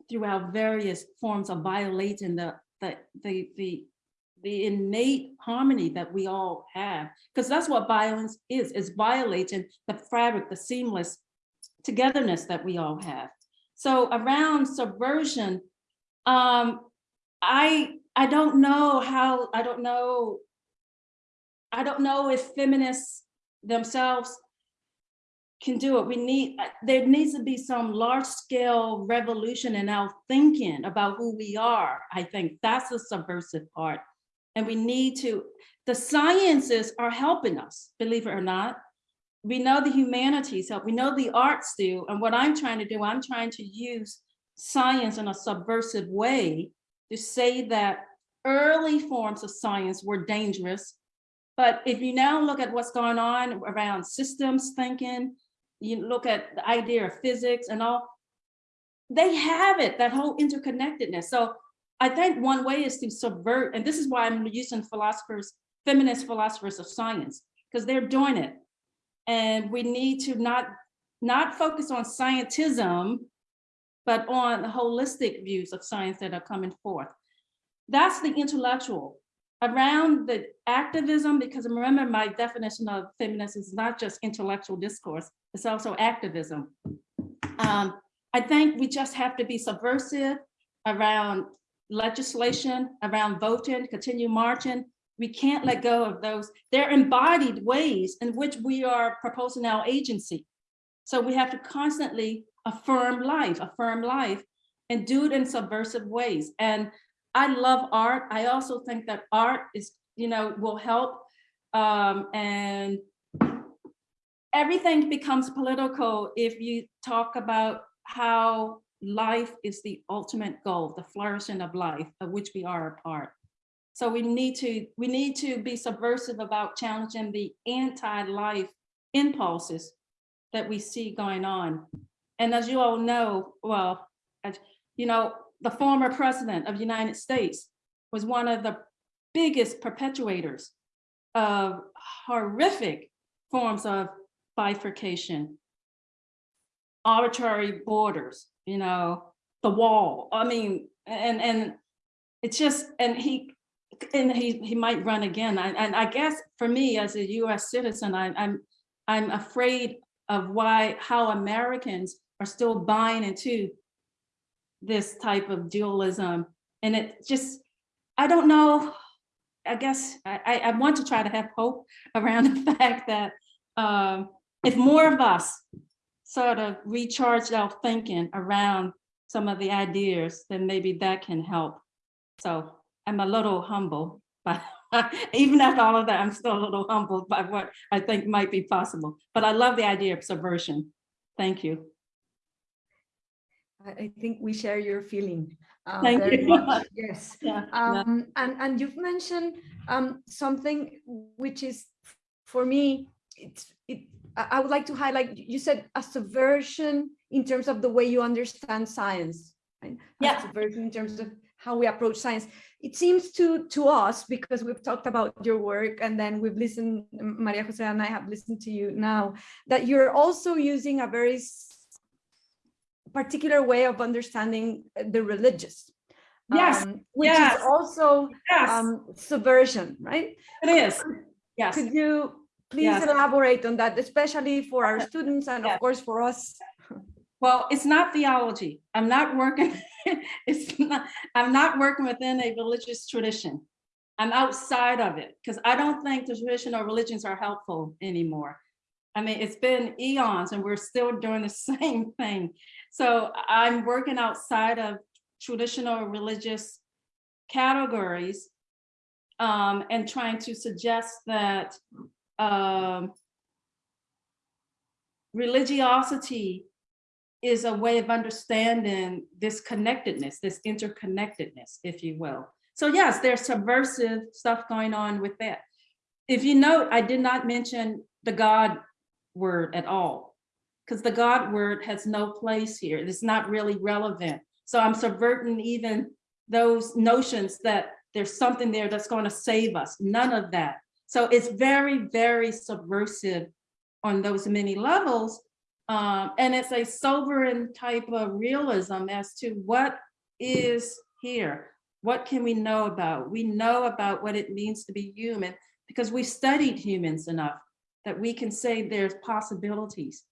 throughout various forms of violating the, the, the, the, the innate harmony that we all have. Because that's what violence is, is violating the fabric, the seamless togetherness that we all have. So around subversion, um, I, I don't know how, I don't know, I don't know if feminists themselves can do it. We need, uh, there needs to be some large scale revolution in our thinking about who we are. I think that's the subversive part. And we need to, the sciences are helping us, believe it or not. We know the humanities help, we know the arts do. And what I'm trying to do, I'm trying to use science in a subversive way to say that early forms of science were dangerous. But if you now look at what's going on around systems thinking, you look at the idea of physics and all, they have it, that whole interconnectedness. So I think one way is to subvert, and this is why I'm using philosophers, feminist philosophers of science, because they're doing it. And we need to not, not focus on scientism, but on the holistic views of science that are coming forth. That's the intellectual. Around the activism, because remember my definition of feminism is not just intellectual discourse, it's also activism. Um, I think we just have to be subversive around legislation, around voting, continue marching. We can't let go of those. They're embodied ways in which we are proposing our agency. So we have to constantly affirm life, affirm life, and do it in subversive ways. And I love art. I also think that art is, you know, will help. Um, and everything becomes political if you talk about how life is the ultimate goal, the flourishing of life, of which we are a part. So we need to we need to be subversive about challenging the anti-life impulses that we see going on. And as you all know, well, as, you know, the former president of the United States was one of the biggest perpetuators of horrific forms of bifurcation, arbitrary borders, you know, the wall. I mean, and and it's just and he and he he might run again. I, and I guess for me as a U.S. citizen, I, I'm I'm afraid of why how Americans are still buying into this type of dualism, and it just I don't know. I guess I, I want to try to have hope around the fact that um, if more of us sort of recharge our thinking around some of the ideas, then maybe that can help. So I'm a little humble, but even after all of that, I'm still a little humbled by what I think might be possible. But I love the idea of subversion. Thank you. I think we share your feeling. uh, Thank you. much. Yes. Yeah, yeah. Um, and, and you've mentioned um, something which is, for me, it's, it, I would like to highlight, you said a subversion in terms of the way you understand science. right? A Yeah. Subversion in terms of how we approach science. It seems to, to us, because we've talked about your work and then we've listened, Maria Jose and I have listened to you now, that you're also using a very particular way of understanding the religious. Yes, um, which yes, is also Yes, um, subversion, right? it is. Yes. Could you please Yes. elaborate on that, especially for our students and of course for us? Well, it's not theology. I'm not working, it's not, I'm not working within a religious tradition. I'm outside of it because I don't think the traditional religions are helpful anymore. I mean, it's been eons and we're still doing the same thing. So I'm working outside of traditional religious categories um, and trying to suggest that um, religiosity is a way of understanding this connectedness, this interconnectedness, if you will. So yes, there's subversive stuff going on with that. If you note, I did not mention the God word at all, because the God word has no place here. It's not really relevant. So I'm subverting even those notions that there's something there that's going to save us. None of that. So it's very, very subversive on those many levels. Um, and it's a sobering type of realism as to what is here. What can we know about? We know about what it means to be human because we studied humans enough that we can say there's possibilities.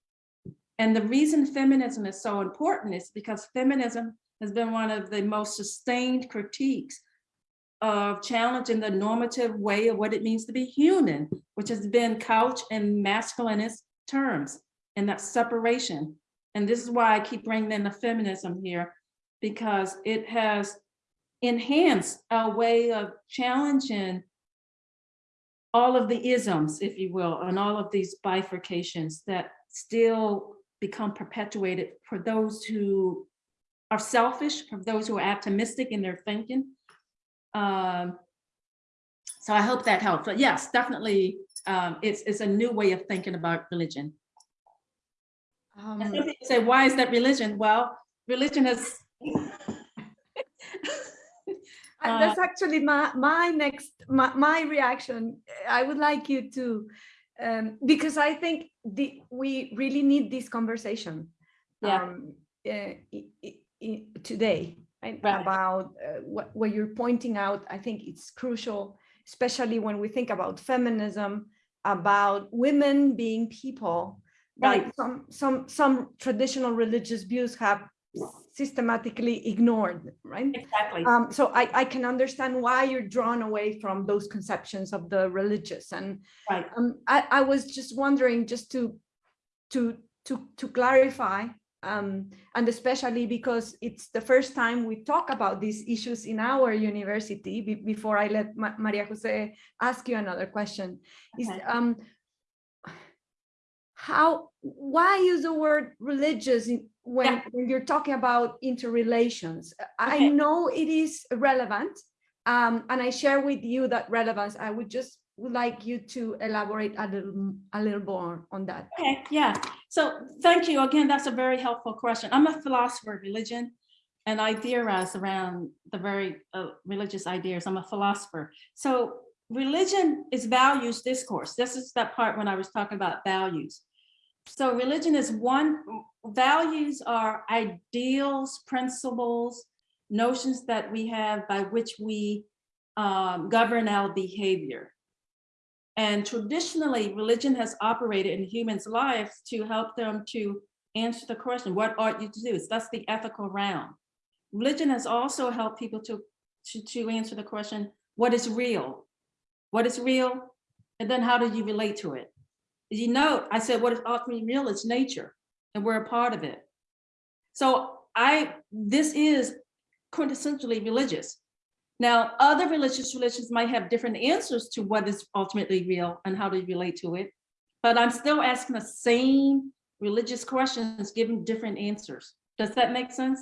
And the reason feminism is so important is because feminism has been one of the most sustained critiques of challenging the normative way of what it means to be human, which has been couched in masculinist terms and that separation. And this is why I keep bringing in the feminism here, because it has enhanced our way of challenging all of the isms, if you will, and all of these bifurcations that still become perpetuated for those who are selfish, for those who are optimistic in their thinking. Um, so I hope that helps. But yes, definitely, um, it's, it's a new way of thinking about religion. And Um, some people say, why is that religion? Well, religion has. Uh, That's actually my, my next, my, my reaction. I would like you to, um, because I think the, we really need this conversation. Yeah. um, uh, i- i- i- Today, right? Right. About uh, what, what you're pointing out, I think it's crucial, especially when we think about feminism, about women being people. that Right. Some, some, some traditional religious views have systematically ignored, right? Exactly. Um, so I, I can understand why you're drawn away from those conceptions of the religious. And Right. um, I, I was just wondering, just to, to, to, to clarify, um, and especially because it's the first time we talk about these issues in our university, be- before I let Ma- Maria Jose ask you another question, is um, how, why use the word religious in- when, Yeah. when you're talking about interrelations? I know it is relevant, um, and I share with you that relevance. I would just would like you to elaborate a little, a little more on that. Okay, yeah. So thank you. Again, that's a very helpful question. I'm a philosopher of religion and I theorize around the very uh, religious ideas. I'm a philosopher. So religion is values discourse. This is that part when I was talking about values. So religion is one, values are ideals, principles, notions that we have by which we um, govern our behavior. And traditionally, religion has operated in humans' lives to help them to answer the question, what ought you to do? So That's the ethical realm. Religion has also helped people to, to, to answer the question, what is real? What is real? And then how do you relate to it? You know, I said, what is ultimately real is nature, and we're a part of it. So I, this is quintessentially religious. Now, other religious religions might have different answers to what is ultimately real and how to relate to it. But I'm still asking the same religious questions, giving different answers. Does that make sense?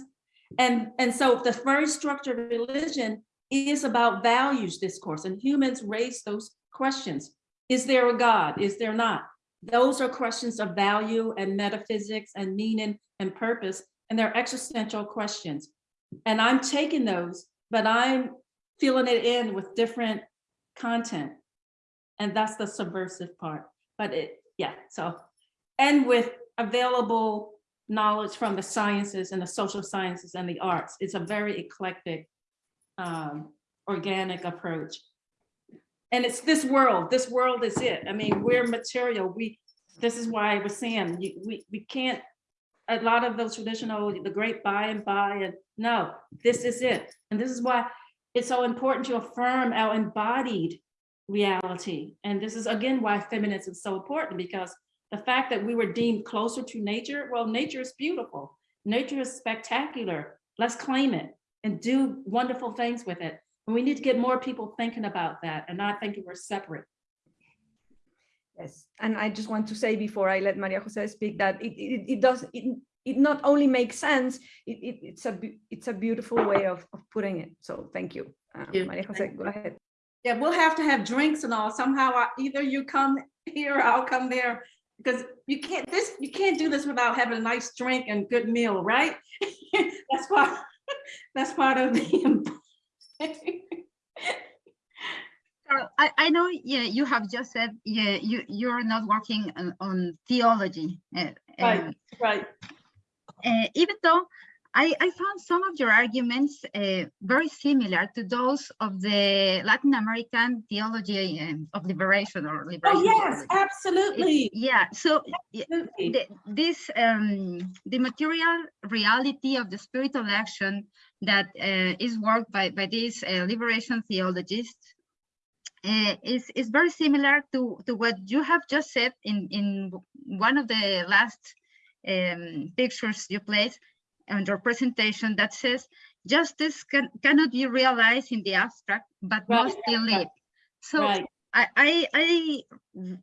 And, and so the very structure of religion is about values discourse and humans raise those questions. Is there a God? Is there not? Those are questions of value and metaphysics and meaning and purpose, and they're existential questions. And I'm taking those, but I'm filling it in with different content. And that's the subversive part. But it, yeah, so, and with available knowledge from the sciences and the social sciences and the arts. It's a very eclectic, um, organic approach. And it's this world, this world is it. I mean, we're material. We, this is why I was saying, we, we can't, a lot of those traditional, the great by and by, and no, this is it. And this is why it's so important to affirm our embodied reality. And this is again why feminism is so important because the fact that we were deemed closer to nature, well, nature is beautiful. Nature is spectacular. Let's claim it and do wonderful things with it. And we need to get more people thinking about that and not thinking we're separate. Yes, and I just want to say before I let Maria Jose speak that it, it, it does, it, it not only makes sense, it, it, it's a, it's a beautiful way of, of putting it. So thank you. Uh, you. Maria Jose, go ahead. Yeah, we'll have to have drinks and all. Somehow, I- either you come here, or I'll come there. Because you can't, this, you can't do this without having a nice drink and good meal, right? That's part, that's part of the. Carol, I, I know yeah, you have just said yeah, you, you're not working on, on theology. uh, Right. um, Right, uh, even though I, I found some of your arguments uh, very similar to those of the Latin American theology um, of liberation or liberation. oh, yes, theology. It- absolutely. yeah, so absolutely. the, this um, the material reality of the spiritual action that uh, is worked by by these uh, liberation theologists uh, is is very similar to to what you have just said in in one of the last um, pictures you placed on your presentation that says justice can cannot be realized in the abstract but Right, must be lived. So Right, I, I, I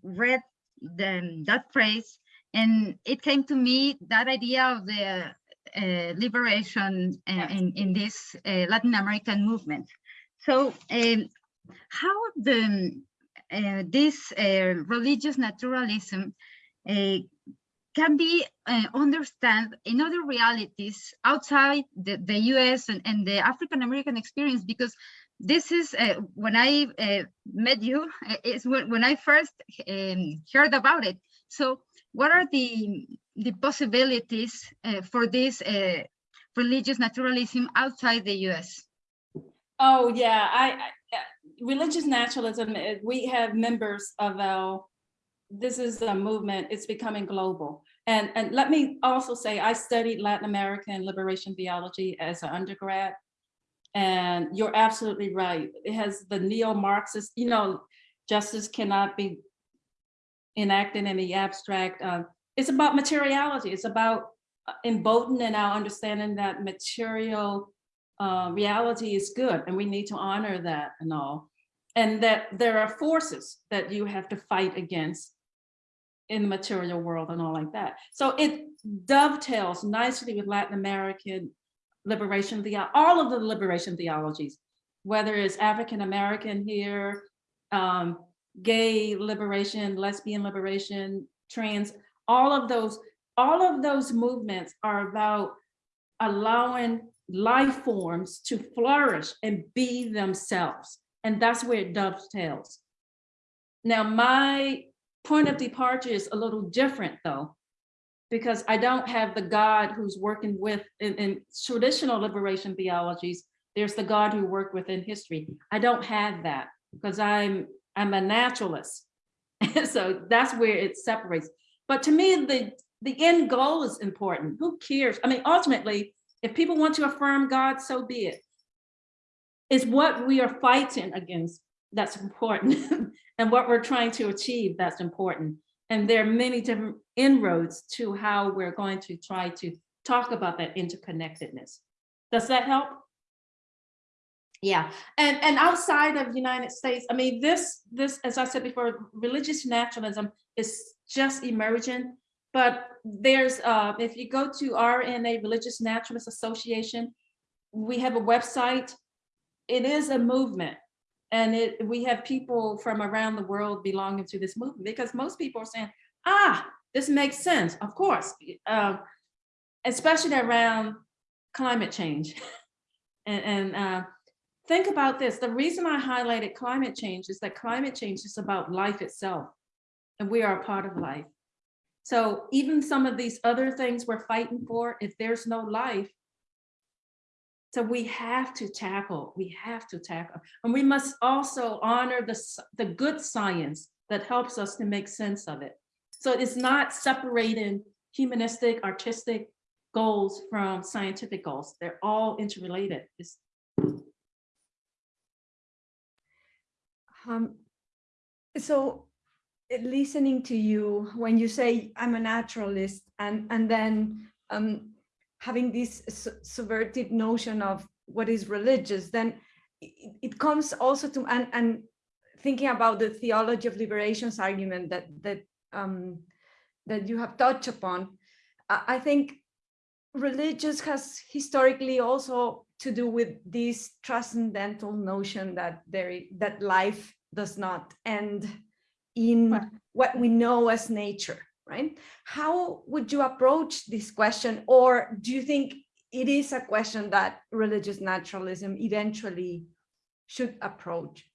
read the, that phrase and it came to me that idea of the liberation uh, in, in this uh, Latin American movement. So um, how the, uh, this uh, religious naturalism uh, can be uh, understand in other realities outside the, the US and, and the African American experience because this is uh, when I uh, met you uh, is when, when I first um, heard about it. So what are the the possibilities uh, for this uh, religious naturalism outside the US? Oh, yeah, I, I- religious naturalism, uh, we have members of our, this is a movement, it's becoming global. And, and let me also say, I studied Latin American liberation theology as an undergrad. And you're absolutely right. It has the neo-Marxist, you know, justice cannot be enacted in the abstract. uh, It's about materiality. It's about uh, emboldening our understanding that material uh, reality is good and we need to honor that and all. And that there are forces that you have to fight against in the material world and all like that. So it dovetails nicely with Latin American liberation, the all of the liberation theologies, whether it's African American here, um, gay liberation, lesbian liberation, trans, all of those, all of those movements are about allowing life forms to flourish and be themselves. And that's where it dovetails. Now, my point of departure is a little different though, because I don't have the God who's working with in, in traditional liberation theologies. There's the God who worked within history. I don't have that because I'm I'm a naturalist. so that's where it separates. But to me, the the end goal is important. Who cares? I mean, ultimately, if people want to affirm God, so be it. It's what we are fighting against that's important and what we're trying to achieve that's important. And there are many different inroads to how we're going to try to talk about that interconnectedness. Does that help? Yeah, and, and outside of the United States, I mean, this, this, as I said before, religious naturalism is just emerging. But there's, uh, if you go to RNA Religious Naturalist Association, we have a website. It is a movement. And it, we have people from around the world belonging to this movement because most people are saying, ah, this makes sense, of course. Um, especially around climate change. and and uh, think about this. The reason I highlighted climate change is that climate change is about life itself. And we are a part of life. So even some of these other things we're fighting for, if there's no life, so we have to tackle, we have to tackle, and we must also honor the, the good science that helps us to make sense of it. So it's not separating humanistic, artistic goals from scientific goals. They're all interrelated. It's, Um, so listening to you when you say I'm a naturalist and and then um, having this su- subverted notion of what is religious, then it, it comes also to and and thinking about the theology of liberations argument that that um, that you have touched upon. I, I think religious has historically also to do with this transcendental notion that there that life does not end in Right. what we know as nature right how would you approach this question or do you think it is a question that religious naturalism eventually should approach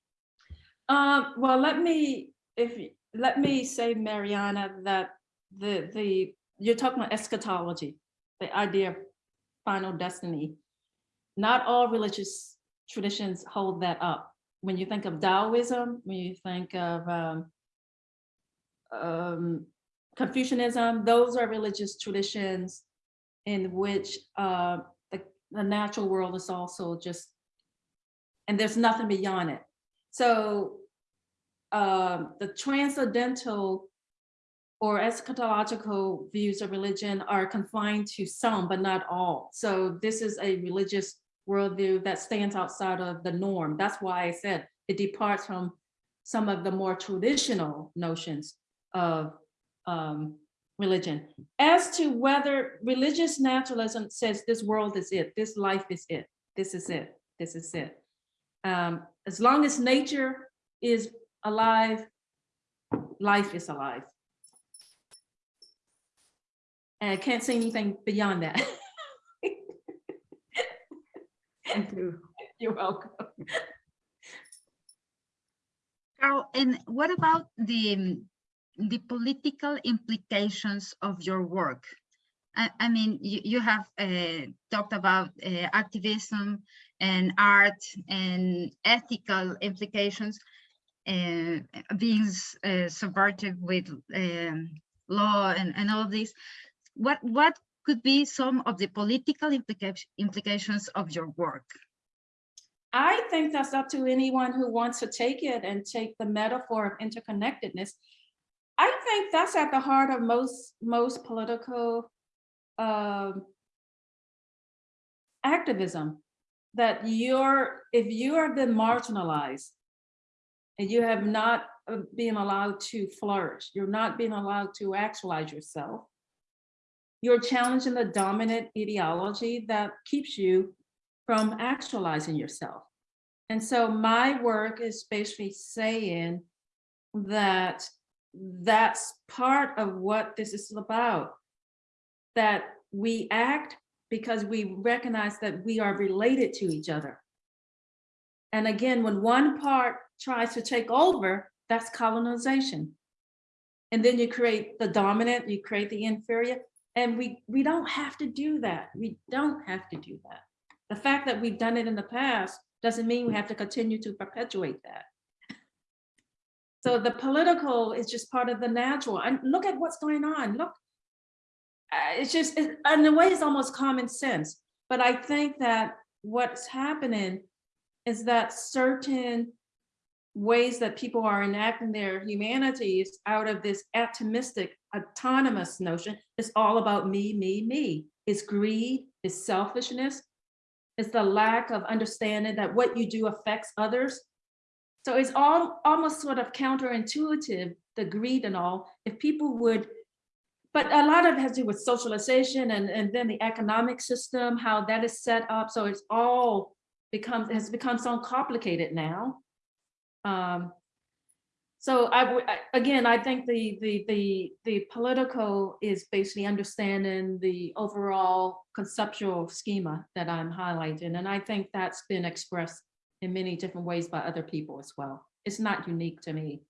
um, well, let me, if, let me say, Mariana, that the, the, you're talking about eschatology, the idea of final destiny. Not all religious traditions hold that up. When you think of Taoism, when you think of um, um, Confucianism, those are religious traditions in which uh, the, the natural world is also just, and there's nothing beyond it. So um, the transcendental or eschatological views of religion are confined to some, but not all. So this is a religious worldview that stands outside of the norm. That's why I said it departs from some of the more traditional notions of um, religion. As to whether religious naturalism says this world is it, this life is it, this is it, this is it. Um, as long as nature is alive, life is alive. And I can't say anything beyond that. Thank you. You're welcome. Carol, and what about the, um, the political implications of your work? I, I mean, you, you have uh, talked about uh, activism and art and ethical implications uh, being uh, subverted with um, law and, and all of this. What, what could be some of the political implica- implications of your work? I think that's up to anyone who wants to take it and take the metaphor of interconnectedness. Think that's at the heart of most, most political um, activism. That you're, if you are been marginalized and you have not uh, been allowed to flourish, you're not being allowed to actualize yourself, you're challenging the dominant ideology that keeps you from actualizing yourself. And so my work is basically saying that that's part of what this is about. That we act because we recognize that we are related to each other. And again, when one part tries to take over, that's colonization. And then you create the dominant, you create the inferior, and we, we don't have to do that. We don't have to do that. The fact that we've done it in the past doesn't mean we have to continue to perpetuate that. So the political is just part of the natural. And look at what's going on. Look, uh, it's just, it- in a way, it's almost common sense. But I think that what's happening is that certain ways that people are enacting their humanities out of this atomistic, autonomous notion is all about me, me, me. It's greed, it's selfishness, it's the lack of understanding that what you do affects others. So it's all almost sort of counterintuitive, the greed and all, if people would, but a lot of it has to do with socialization and, and then the economic system, how that is set up. So it's all becomes, has become so complicated now. Um, so I, again, I think the, the, the, the political is basically understanding the overall conceptual schema that I'm highlighting. And I think that's been expressed in many different ways by other people as well. It's not unique to me.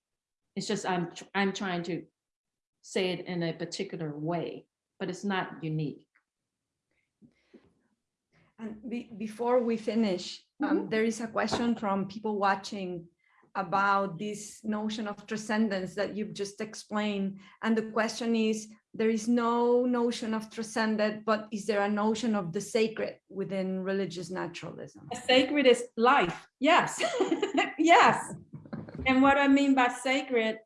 It's just I'm, I'm trying to say it in a particular way, but it's not unique. And be, before we finish, um, there is a question from people watching about this notion of transcendence that you've just explained. And the question is, there is no notion of transcendent, but is there a notion of the sacred within religious naturalism? Sacred is life, yes, yes. And what I mean by sacred,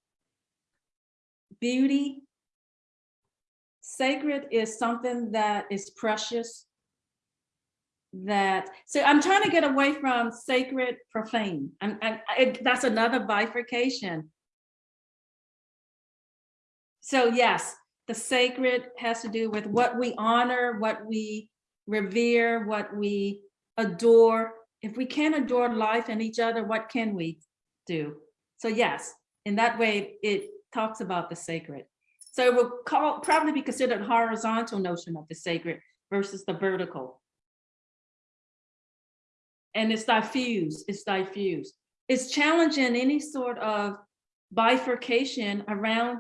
beauty. Sacred is something that is precious. That, so I'm trying to get away from sacred, profane, and, and that's another bifurcation. So yes, the sacred has to do with what we honor, what we revere, what we adore. If we can't adore life and each other, what can we do? So yes, in that way, it talks about the sacred. So it will call, probably be considered horizontal notion of the sacred versus the vertical. And it's diffuse, it's diffuse. It's challenging any sort of bifurcation around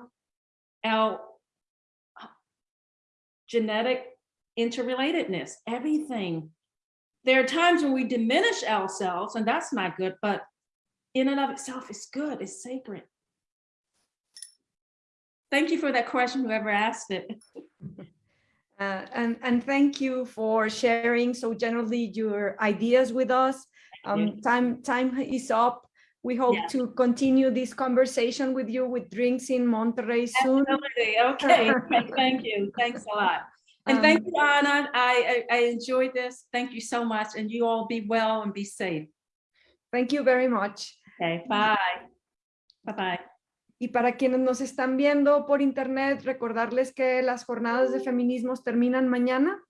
our genetic interrelatedness, everything. There are times when we diminish ourselves and that's not good, but in and of itself, it's good, it's sacred. Thank you for that question, whoever asked it. Uh, and, and thank you for sharing so generally your ideas with us. Um, time, time is up. We hope Yeah. to continue this conversation with you with drinks in Monterrey soon. Absolutely, okay, thank you, thanks a lot. And thank you, Anna, I, I, I enjoyed this, thank you so much, and you all be well and be safe. Thank you very much. Okay, bye. Bye-bye. Y para quienes nos están viendo por internet, recordarles que las jornadas de feminismos terminan mañana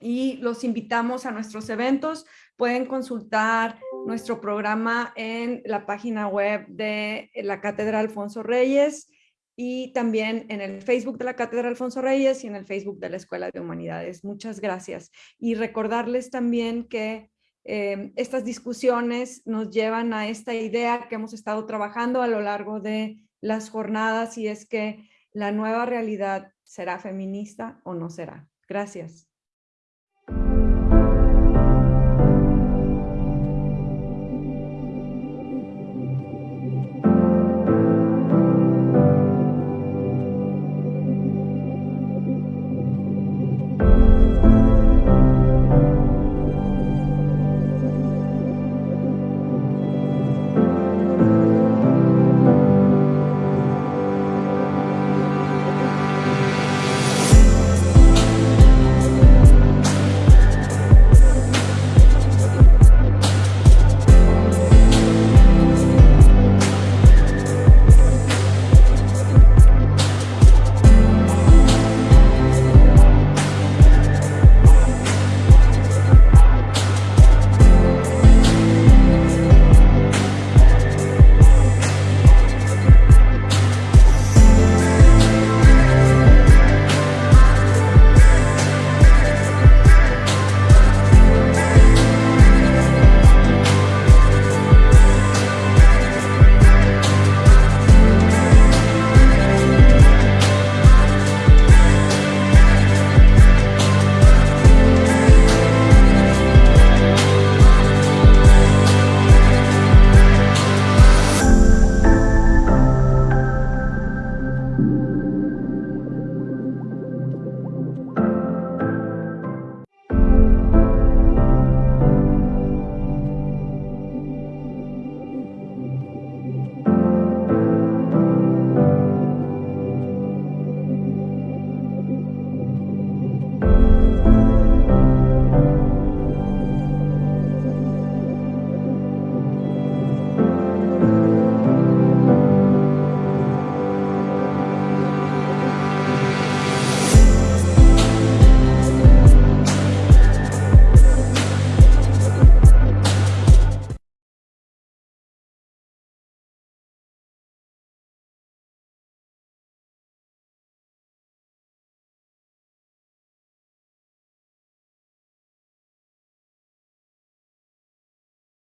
y los invitamos a nuestros eventos. Pueden consultar nuestro programa en la página web de la Cátedra Alfonso Reyes y también en el Facebook de la Cátedra Alfonso Reyes y en el Facebook de la Escuela de Humanidades. Muchas gracias. Y recordarles también que eh, estas discusiones nos llevan a esta idea que hemos estado trabajando a lo largo de las jornadas y es que la nueva realidad será feminista o no será. Gracias.